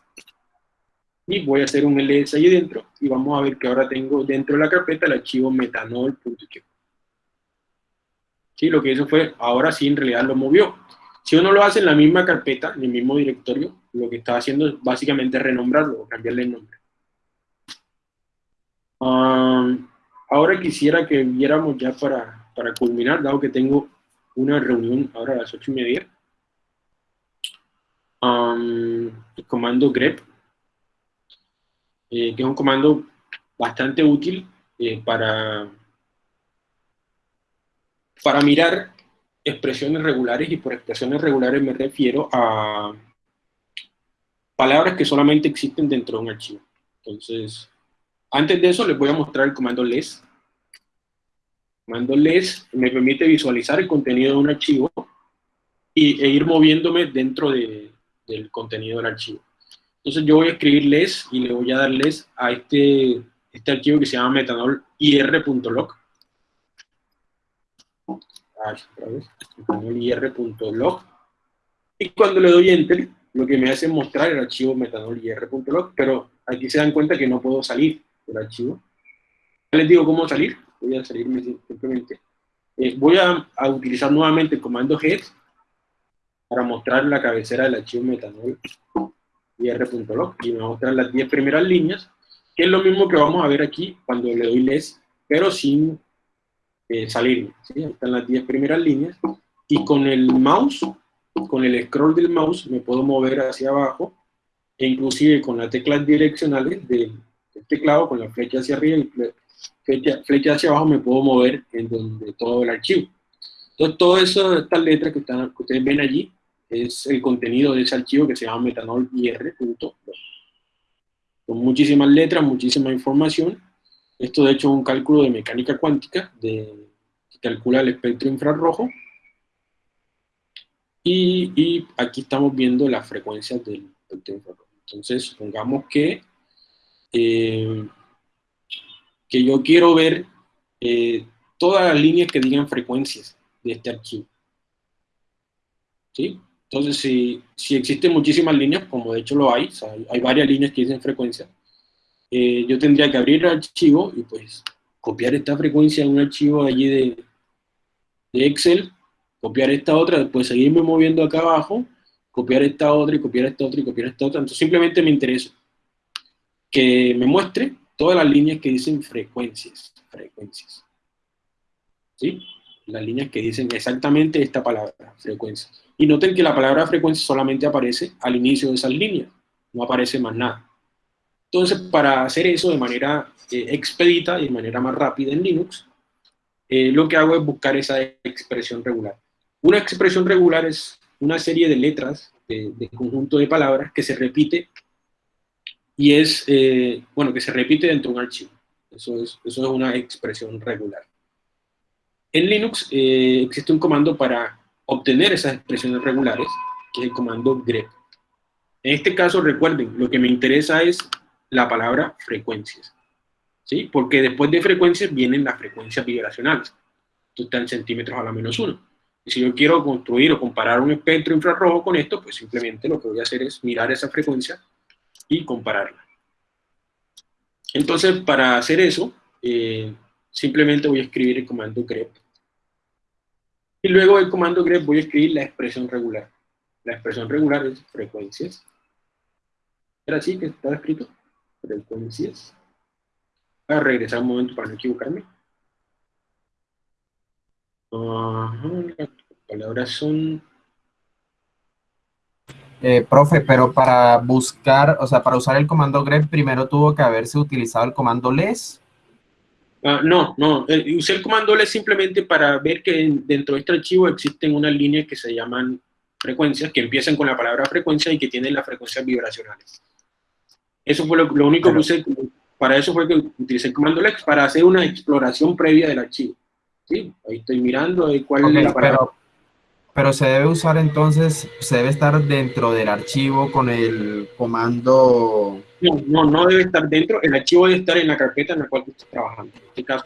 y voy a hacer un ls ahí dentro y vamos a ver que ahora tengo dentro de la carpeta el archivo metanol.cube. Sí, lo que hizo fue, ahora sí en realidad lo movió. Si uno lo hace en la misma carpeta, en el mismo directorio, lo que está haciendo es básicamente renombrarlo o cambiarle el nombre. Um, ahora quisiera que viéramos ya para, para culminar, dado que tengo una reunión ahora a las ocho y media, el comando grep, eh, que es un comando bastante útil eh, para, para mirar expresiones regulares, y por expresiones regulares me refiero a palabras que solamente existen dentro de un archivo. Entonces, antes de eso les voy a mostrar el comando les. El comando les me permite visualizar el contenido de un archivo y, e ir moviéndome dentro de, del contenido del archivo. Entonces yo voy a escribir les y le voy a dar les a este, este archivo que se llama metanol.ir.log. metanol.ir.log. Y cuando le doy enter, lo que me hace es mostrar el archivo metanol.ir.log, pero aquí se dan cuenta que no puedo salir del archivo. Ya les digo cómo salir, voy a salirme simplemente. Eh, voy a, a, utilizar nuevamente el comando head para mostrar la cabecera del archivo metanol ir.log y me va mostrar las 10 primeras líneas, que es lo mismo que vamos a ver aquí cuando le doy les, pero sin eh, salir. ¿sí? Están las 10 primeras líneas y con el mouse, con el scroll del mouse, me puedo mover hacia abajo e inclusive con las teclas direccionales del, teclado, con la flecha hacia arriba y flecha, flecha hacia abajo, me puedo mover en donde todo el archivo. Entonces, todas estas letras que, están, que ustedes ven allí es el contenido de ese archivo que se llama metanol.ir.log. Con muchísimas letras, muchísima información. Esto de hecho es un cálculo de mecánica cuántica de, que calcula el espectro infrarrojo. Y, aquí estamos viendo las frecuencias del espectro infrarrojo. Entonces, supongamos que, eh, que yo quiero ver eh, todas las líneas que digan frecuencias de este archivo. ¿Sí? Entonces, si, si existen muchísimas líneas, como de hecho lo hay, hay, varias líneas que dicen frecuencia, eh, yo tendría que abrir el archivo y pues copiar esta frecuencia en un archivo allí de, de Excel, copiar esta otra, después seguirme moviendo acá abajo, copiar esta otra y copiar esta otra y copiar esta otra. Entonces simplemente me interesa que me muestre todas las líneas que dicen frecuencias, frecuencias. ¿Sí? Las líneas que dicen exactamente esta palabra, frecuencia. Y noten que la palabra frecuencia solamente aparece al inicio de esas líneas, no aparece más nada. Entonces, para hacer eso de manera eh, expedita y de manera más rápida en Linux, eh, lo que hago es buscar esa expresión regular. Una expresión regular es una serie de letras, de, conjunto de palabras que se repite y es, eh, bueno, que se repite dentro de un archivo. Eso es, eso es una expresión regular. En Linux existe un comando para obtener esas expresiones regulares, que es el comando grep. En este caso, recuerden, lo que me interesa es la palabra frecuencias, ¿sí? Porque después de frecuencias vienen las frecuencias vibracionales. Esto está en centímetros a la menos uno. Y si yo quiero construir o comparar un espectro infrarrojo con esto, pues simplemente lo que voy a hacer es mirar esa frecuencia y compararla. Entonces, para hacer eso, eh, simplemente voy a escribir el comando grep y luego del comando grep voy a escribir la expresión regular. La expresión regular es frecuencias. ¿Era así que estaba escrito? Frecuencias. Voy a regresar un momento para no equivocarme. las palabras son... Eh, profe, pero para buscar, o sea, para usar el comando grep, primero tuvo que haberse utilizado el comando les Ah, no, no, eh, usé el comando L simplemente para ver que dentro de este archivo existen unas líneas que se llaman frecuencias, que empiezan con la palabra frecuencia y que tienen las frecuencias vibracionales. Eso fue lo, único que usé, para eso fue que utilicé el comando LEX, para hacer una exploración previa del archivo. ¿Sí? Ahí estoy mirando cuál es la palabra. Pero se debe usar entonces, se debe estar dentro del archivo con el comando... No, no, no debe estar dentro, el archivo debe estar en la carpeta en la cual tú estás trabajando. En este caso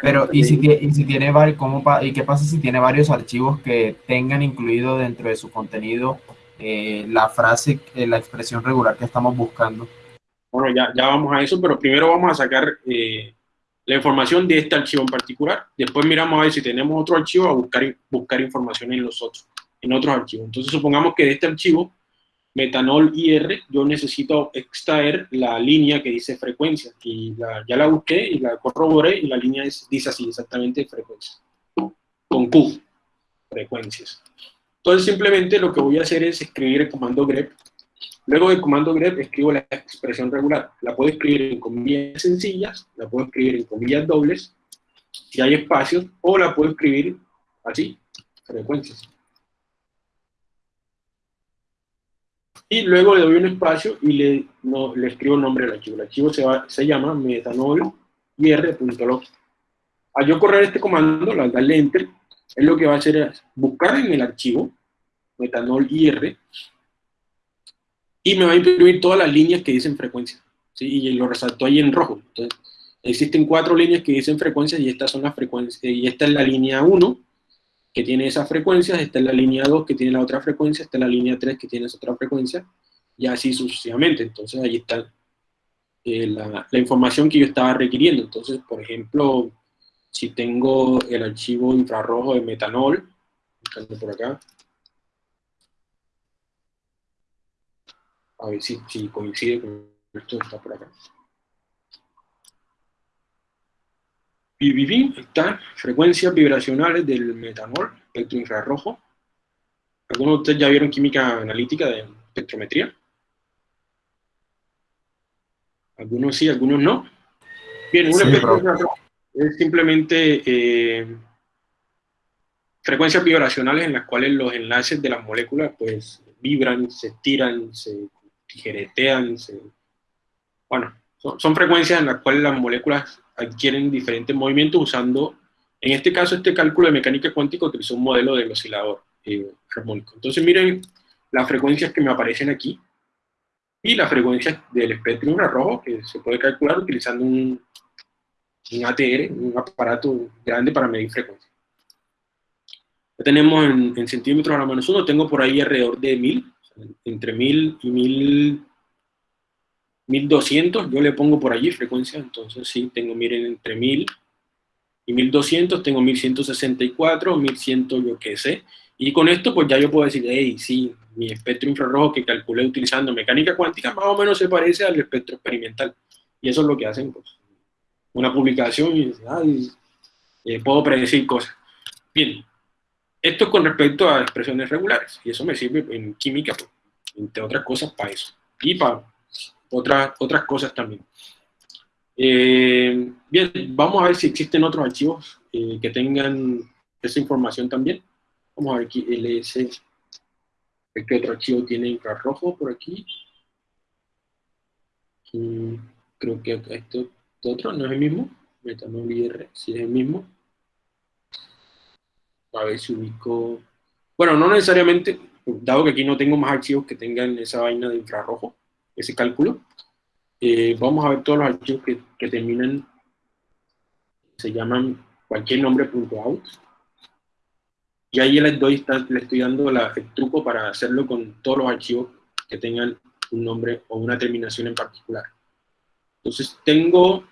Pero, ¿y si, y si tiene varios, cómo, ¿y qué pasa si tiene varios archivos que tengan incluido dentro de su contenido eh, la frase, eh, la expresión regular que estamos buscando? Bueno, ya, ya vamos a eso, pero primero vamos a sacar... Eh, la información de este archivo en particular. Después miramos a ver si tenemos otro archivo a buscar, buscar información en los otros, en otros archivos. Entonces supongamos que de este archivo metanol IR, yo necesito extraer la línea que dice frecuencia, y ya la busqué y la corroboré, y la línea dice así, exactamente frecuencia, con Q, frecuencias. Entonces simplemente lo que voy a hacer es escribir el comando grep, luego del comando grep escribo la expresión regular, la puedo escribir en comillas sencillas, la puedo escribir en comillas dobles, si hay espacios, o la puedo escribir así, frecuencias. y luego le doy un espacio y le, escribo el nombre del archivo. El archivo se, se llama metanol.ir.log. Al yo correr este comando, al darle enter, es lo que va a hacer es buscar en el archivo metanol.ir y me va a imprimir todas las líneas que dicen frecuencia. ¿sí? Y lo resaltó ahí en rojo. Entonces, existen cuatro líneas que dicen frecuencia y estas son las frecuencias. Y esta es la línea 1, que tiene esas frecuencias, está en la línea 2 que tiene la otra frecuencia, está en la línea 3 que tiene esa otra frecuencia, y así sucesivamente. Entonces ahí está eh, la, información que yo estaba requiriendo. Entonces, por ejemplo, si tengo el archivo infrarrojo de metanol, por acá, a ver si, si coincide con esto que está por acá. BBB está frecuencias vibracionales del metanol, espectro infrarrojo. ¿Algunos de ustedes ya vieron química analítica de espectrometría? Algunos sí, algunos no. Bien, un espectro infrarrojo es simplemente eh, frecuencias vibracionales en las cuales los enlaces de las moléculas pues vibran, se estiran, se tijeretean, se... bueno, son frecuencias en las cuales las moléculas adquieren diferentes movimientos usando, en este caso, este cálculo de mecánica cuántica utilizó un modelo del oscilador eh, armónico. Entonces miren las frecuencias que me aparecen aquí y las frecuencias del espectro infrarrojo que se puede calcular utilizando un, un ATR, un aparato grande para medir frecuencia. Ya tenemos en, centímetros a la menos uno, tengo por ahí alrededor de 1000, entre 1000 y 1000 1200, yo le pongo por allí frecuencia, entonces sí, tengo, miren, entre 1000 y 1200, tengo 1164, 1100, yo qué sé, y con esto pues ya yo puedo decir, hey, sí, mi espectro infrarrojo que calculé utilizando mecánica cuántica más o menos se parece al espectro experimental, y eso es lo que hacen, pues, una publicación y eh, puedo predecir cosas. Bien, esto es con respecto a expresiones regulares, y eso me sirve en química, pues, entre otras cosas, para eso. Y para otras, otras cosas también. Eh, bien, vamos a ver si existen otros archivos eh, que tengan esa información también. Vamos a ver aquí, ls, ¿qué otro archivo tiene infrarrojo por aquí? Creo que esto, otro no es el mismo, metanol IR, si es el mismo. A ver si ubico... Bueno, no necesariamente, dado que aquí no tengo más archivos que tengan esa vaina de infrarrojo, ese cálculo. Eh, vamos a ver todos los archivos que, que terminan, se llaman cualquier nombre .out. Y ahí les doy, le estoy dando el truco para hacerlo con todos los archivos que tengan un nombre o una terminación en particular. Entonces tengo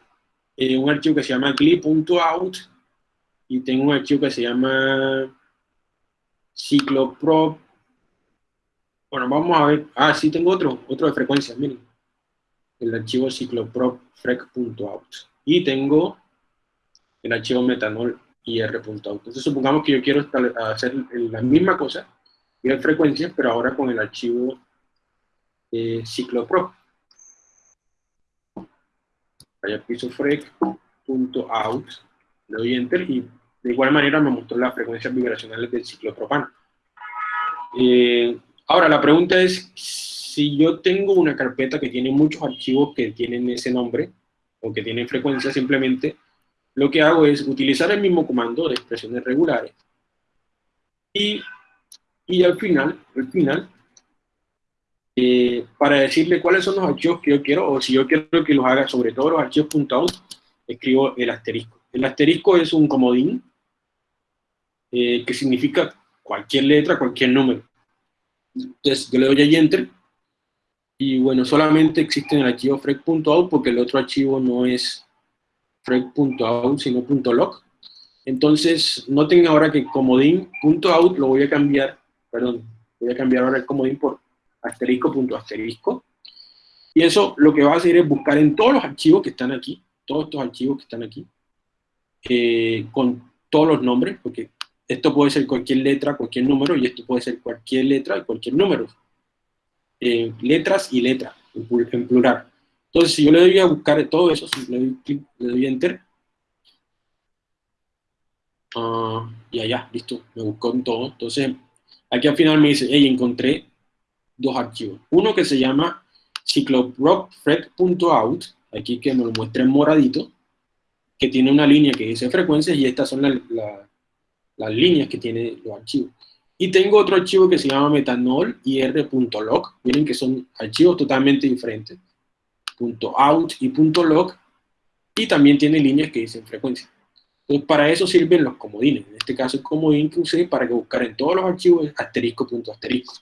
eh, un archivo que se llama gli.out y tengo un archivo que se llama cycloprop bueno, vamos a ver. Ah, sí, tengo otro, otro de frecuencia, miren. El archivo cyclopropfrec.out. Y tengo el archivo metanol ir.out. Entonces supongamos que yo quiero hacer la misma cosa, y de frecuencias, pero ahora con el archivo eh, cycloprop. Vaya le doy enter y de igual manera me mostró las frecuencias vibracionales del ciclopropano. Eh, Ahora, la pregunta es, si yo tengo una carpeta que tiene muchos archivos que tienen ese nombre, o que tienen frecuencia, simplemente lo que hago es utilizar el mismo comando de expresiones regulares, y, y al final, al final, eh, para decirle cuáles son los archivos que yo quiero, o si yo quiero que los haga sobre todo los archivos .out, escribo el asterisco. El asterisco es un comodín eh, que significa cualquier letra, cualquier número. Entonces yo le doy ahí enter y bueno, solamente existe en el archivo frec.out porque el otro archivo no es frec.out sino .log. Entonces noten ahora que comodín.out lo voy a cambiar, perdón, voy a cambiar ahora el comodín por asterisco punto asterisco. Y eso lo que va a hacer es buscar en todos los archivos que están aquí, todos estos archivos que están aquí, eh, con todos los nombres, porque esto puede ser cualquier letra, cualquier número, y esto puede ser cualquier letra y cualquier número. Eh, letras y letras, en plural. Entonces, si yo le doy a buscar todo eso, le doy clic, le doy enter, uh, y allá, listo, me buscó en todo. Entonces, aquí al final me dice, hey, encontré dos archivos. Uno que se llama cycloprocfrec.out, aquí que me lo muestra en moradito, que tiene una línea que dice frecuencias, y estas son las líneas que tiene los archivos. Y tengo otro archivo que se llama metanol ir.log, miren que son archivos totalmente diferentes. .out y .log, y también tiene líneas que dicen frecuencia. Entonces, para eso sirven los comodines. En este caso, el comodín que usé para que buscar en todos los archivos asterisco, punto asterisco.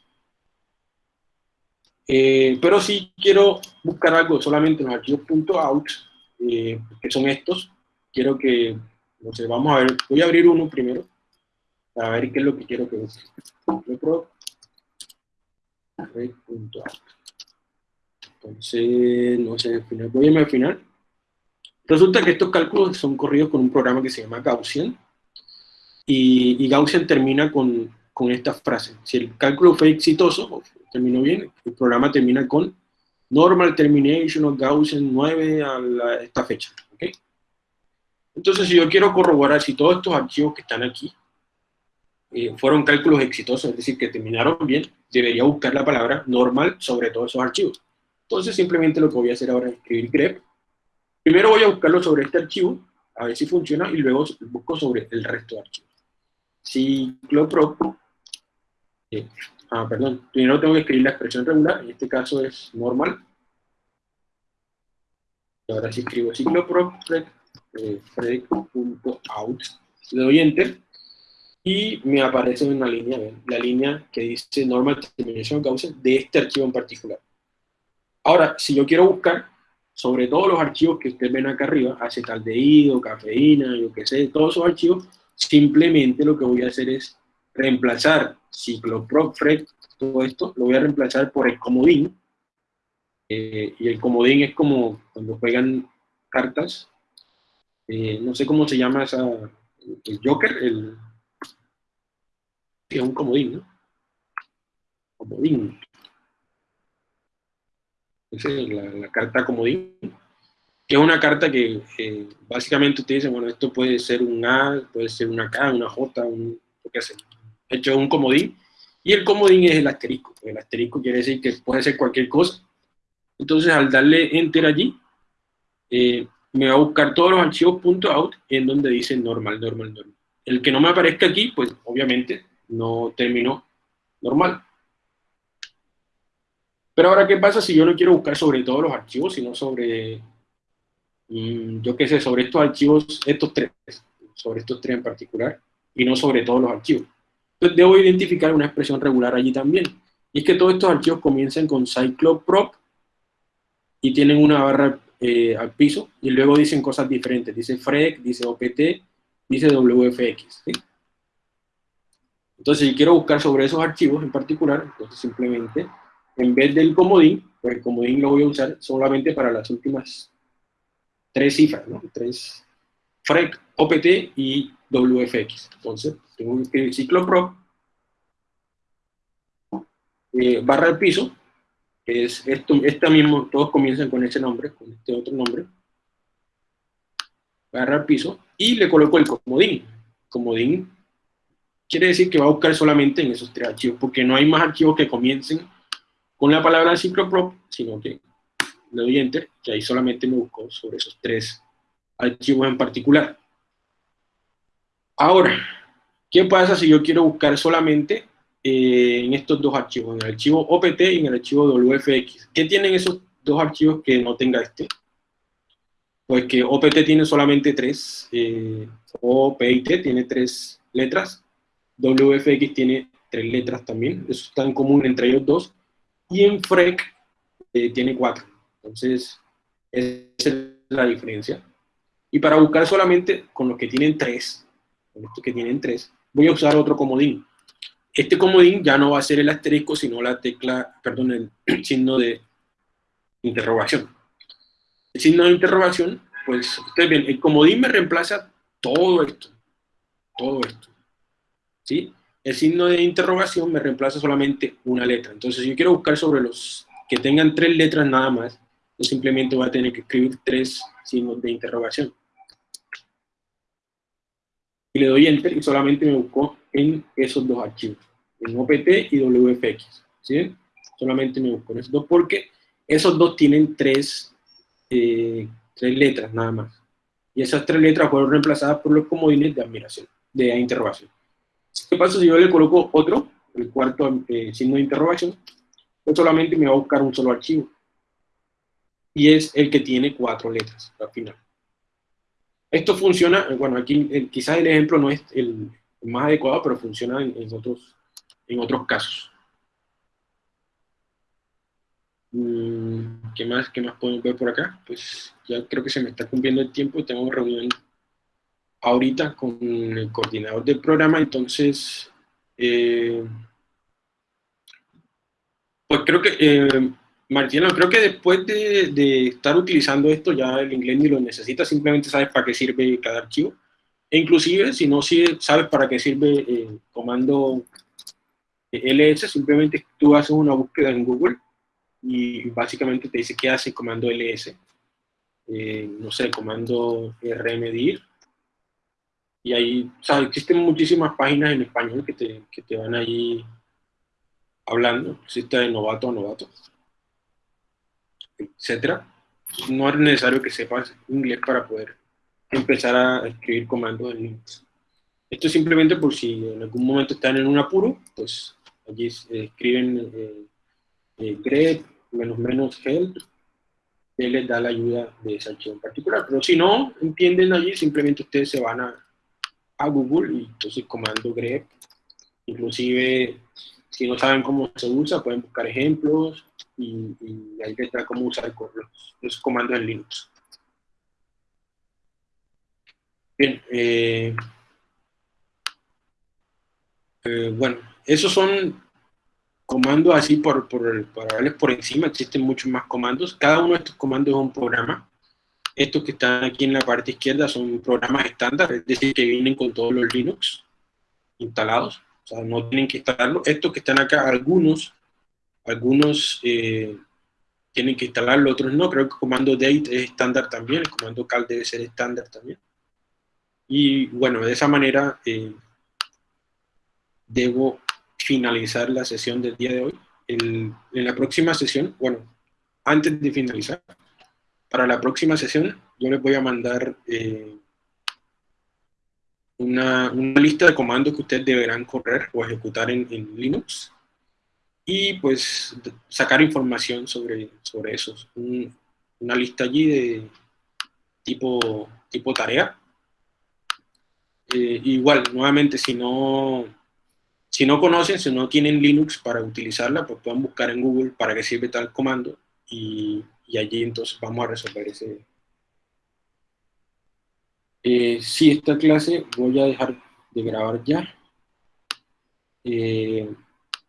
Eh, pero si quiero buscar algo solamente en los archivos .out, eh, que son estos, quiero que, no sé, vamos a ver, voy a abrir uno primero, para ver qué es lo que quiero que busque. Entonces, no sé, voy a al final. Resulta que estos cálculos son corridos con un programa que se llama Gaussian, y, y Gaussian termina con, con esta frase. Si el cálculo fue exitoso, terminó bien, el programa termina con normal termination of Gaussian 9 a esta fecha. ¿okay? Entonces, si yo quiero corroborar si todos estos archivos que están aquí eh, fueron cálculos exitosos, es decir, que terminaron bien, debería buscar la palabra normal sobre todos esos archivos. Entonces simplemente lo que voy a hacer ahora es escribir grep. Primero voy a buscarlo sobre este archivo, a ver si funciona, y luego busco sobre el resto de archivos. Cicloprop. Eh, ah, perdón, primero tengo que escribir la expresión regular, en este caso es normal. Y ahora sí escribo cicloprop, eh, le doy enter, y me aparece una línea, la línea que dice normal termination Gaussian de este archivo en particular. Ahora, si yo quiero buscar sobre todos los archivos que ustedes ven acá arriba, acetaldehído, cafeína, yo qué sé, todos esos archivos, simplemente lo que voy a hacer es reemplazar cicloprofrec, todo esto, lo voy a reemplazar por el comodín, eh, y el comodín es como cuando juegan cartas, eh, no sé cómo se llama esa, el Joker, el, es un comodín, ¿no? Comodín es la, carta comodín, que es una carta que básicamente usted dice, bueno, esto puede ser un A, puede ser una K, una J, un, lo que sea. hecho, es un comodín, y el comodín es el asterisco. El asterisco quiere decir que puede ser cualquier cosa. Entonces, al darle Enter allí, eh, me va a buscar todos los archivos .out en donde dice normal, normal, normal. El que no me aparezca aquí, pues obviamente no terminó normal. Pero ahora, ¿qué pasa si yo no quiero buscar sobre todos los archivos, sino sobre, mm, yo qué sé, sobre estos archivos, estos tres, sobre estos tres en particular, y no sobre todos los archivos? Entonces debo identificar una expresión regular allí también. Y es que todos estos archivos comienzan con cycloprop y tienen una barra eh, al piso, y luego dicen cosas diferentes. Dice frec, dice opt, dice wfx. Entonces, si quiero buscar sobre esos archivos en particular, entonces simplemente en vez del comodín, pues el comodín lo voy a usar solamente para las últimas tres cifras, ¿no? Tres, FREC, OPT y WFX. Entonces, tengo que escribir ciclo eh, barra piso, que es esto, esta mismo, todos comienzan con ese nombre, con este otro nombre, barra piso, y le coloco el comodín. Comodín quiere decir que va a buscar solamente en esos tres archivos, porque no hay más archivos que comiencen con la palabra cicloprop, sino que le doy enter, que ahí solamente me busco sobre esos tres archivos en particular. Ahora, ¿qué pasa si yo quiero buscar solamente eh, en estos dos archivos, en el archivo OPT y en el archivo WFX? ¿Qué tienen esos dos archivos que no tenga este? Pues que OPT tiene solamente tres, eh, OPT tiene tres letras, WFX tiene tres letras también, eso está en común entre ellos dos, y en FREC eh, tiene cuatro. Entonces, esa es la diferencia. Y para buscar solamente con los que tienen tres, con estos que tienen tres, voy a usar otro comodín. este comodín ya no va a ser el asterisco, sino la tecla, perdón, el signo de interrogación. El signo de interrogación, pues, ustedes ven, el comodín me reemplaza todo esto, todo esto, ¿sí? El signo de interrogación me reemplaza solamente una letra. Entonces, si yo quiero buscar sobre los que tengan tres letras nada más, yo simplemente voy a tener que escribir tres signos de interrogación. Y le doy Enter y solamente me buscó en esos dos archivos, en OPT y WFX. ¿sí? Solamente me buscó en esos dos porque esos dos tienen tres, eh, tres letras nada más. Y esas tres letras fueron reemplazadas por los comodines de admiración, de interrogación. ¿Qué pasa si yo le coloco otro, el cuarto eh, signo de interrogación? Pues solamente me va a buscar un solo archivo. Y es el que tiene cuatro letras al final. Esto funciona, bueno, aquí eh, quizás el ejemplo no es el, más adecuado, pero funciona en, otros, en otros casos. Mm, ¿Qué más, ¿Qué más podemos ver por acá? Pues ya creo que se me está cumpliendo el tiempo, tengo reunión ahorita con el coordinador del programa, entonces, eh, pues creo que, eh, Martina, creo que después de, estar utilizando esto, ya el inglés ni lo necesita, simplemente sabes para qué sirve cada archivo. E inclusive, si no sabes para qué sirve el comando ls, simplemente tú haces una búsqueda en Google y básicamente te dice qué hace el comando ls. Eh, no sé, comando rmdir, y ahí, o sea, existen muchísimas páginas en español que te, que te van ahí hablando, existe de novato a novato, etcétera. No es necesario que sepas inglés para poder empezar a escribir comandos en Linux. Esto es simplemente por si en algún momento están en un apuro, pues allí escriben eh, eh, grep, menos menos help, él les da la ayuda de esa en particular. Pero si no entienden allí, simplemente ustedes se van a, a Google y entonces comando grep. Inclusive, si no saben cómo se usa, pueden buscar ejemplos y, ahí da cómo usar los, comandos en Linux. Bien, eh, eh, bueno, esos son comandos así por, por, darles por encima, existen muchos más comandos. Cada uno de estos comandos es un programa estos que están aquí en la parte izquierda son programas estándar, es decir, que vienen con todos los Linux instalados, o sea, no tienen que instalarlo. Estos que están acá, algunos, algunos eh, tienen que instalarlo, otros no. Creo que el comando date es estándar también, el comando cal debe ser estándar también. Y bueno, de esa manera eh, debo finalizar la sesión del día de hoy. en la próxima sesión, bueno, antes de finalizar, para la próxima sesión yo les voy a mandar eh, una, lista de comandos que ustedes deberán correr o ejecutar en, Linux y pues sacar información sobre, sobre eso. una lista allí de tipo, tipo tarea. Eh, igual, nuevamente, si no, si no conocen, si no tienen Linux para utilizarla, pues pueden buscar en Google para qué sirve tal comando y y allí entonces vamos a resolver ese... Eh, sí, esta clase voy a dejar de grabar ya. Eh,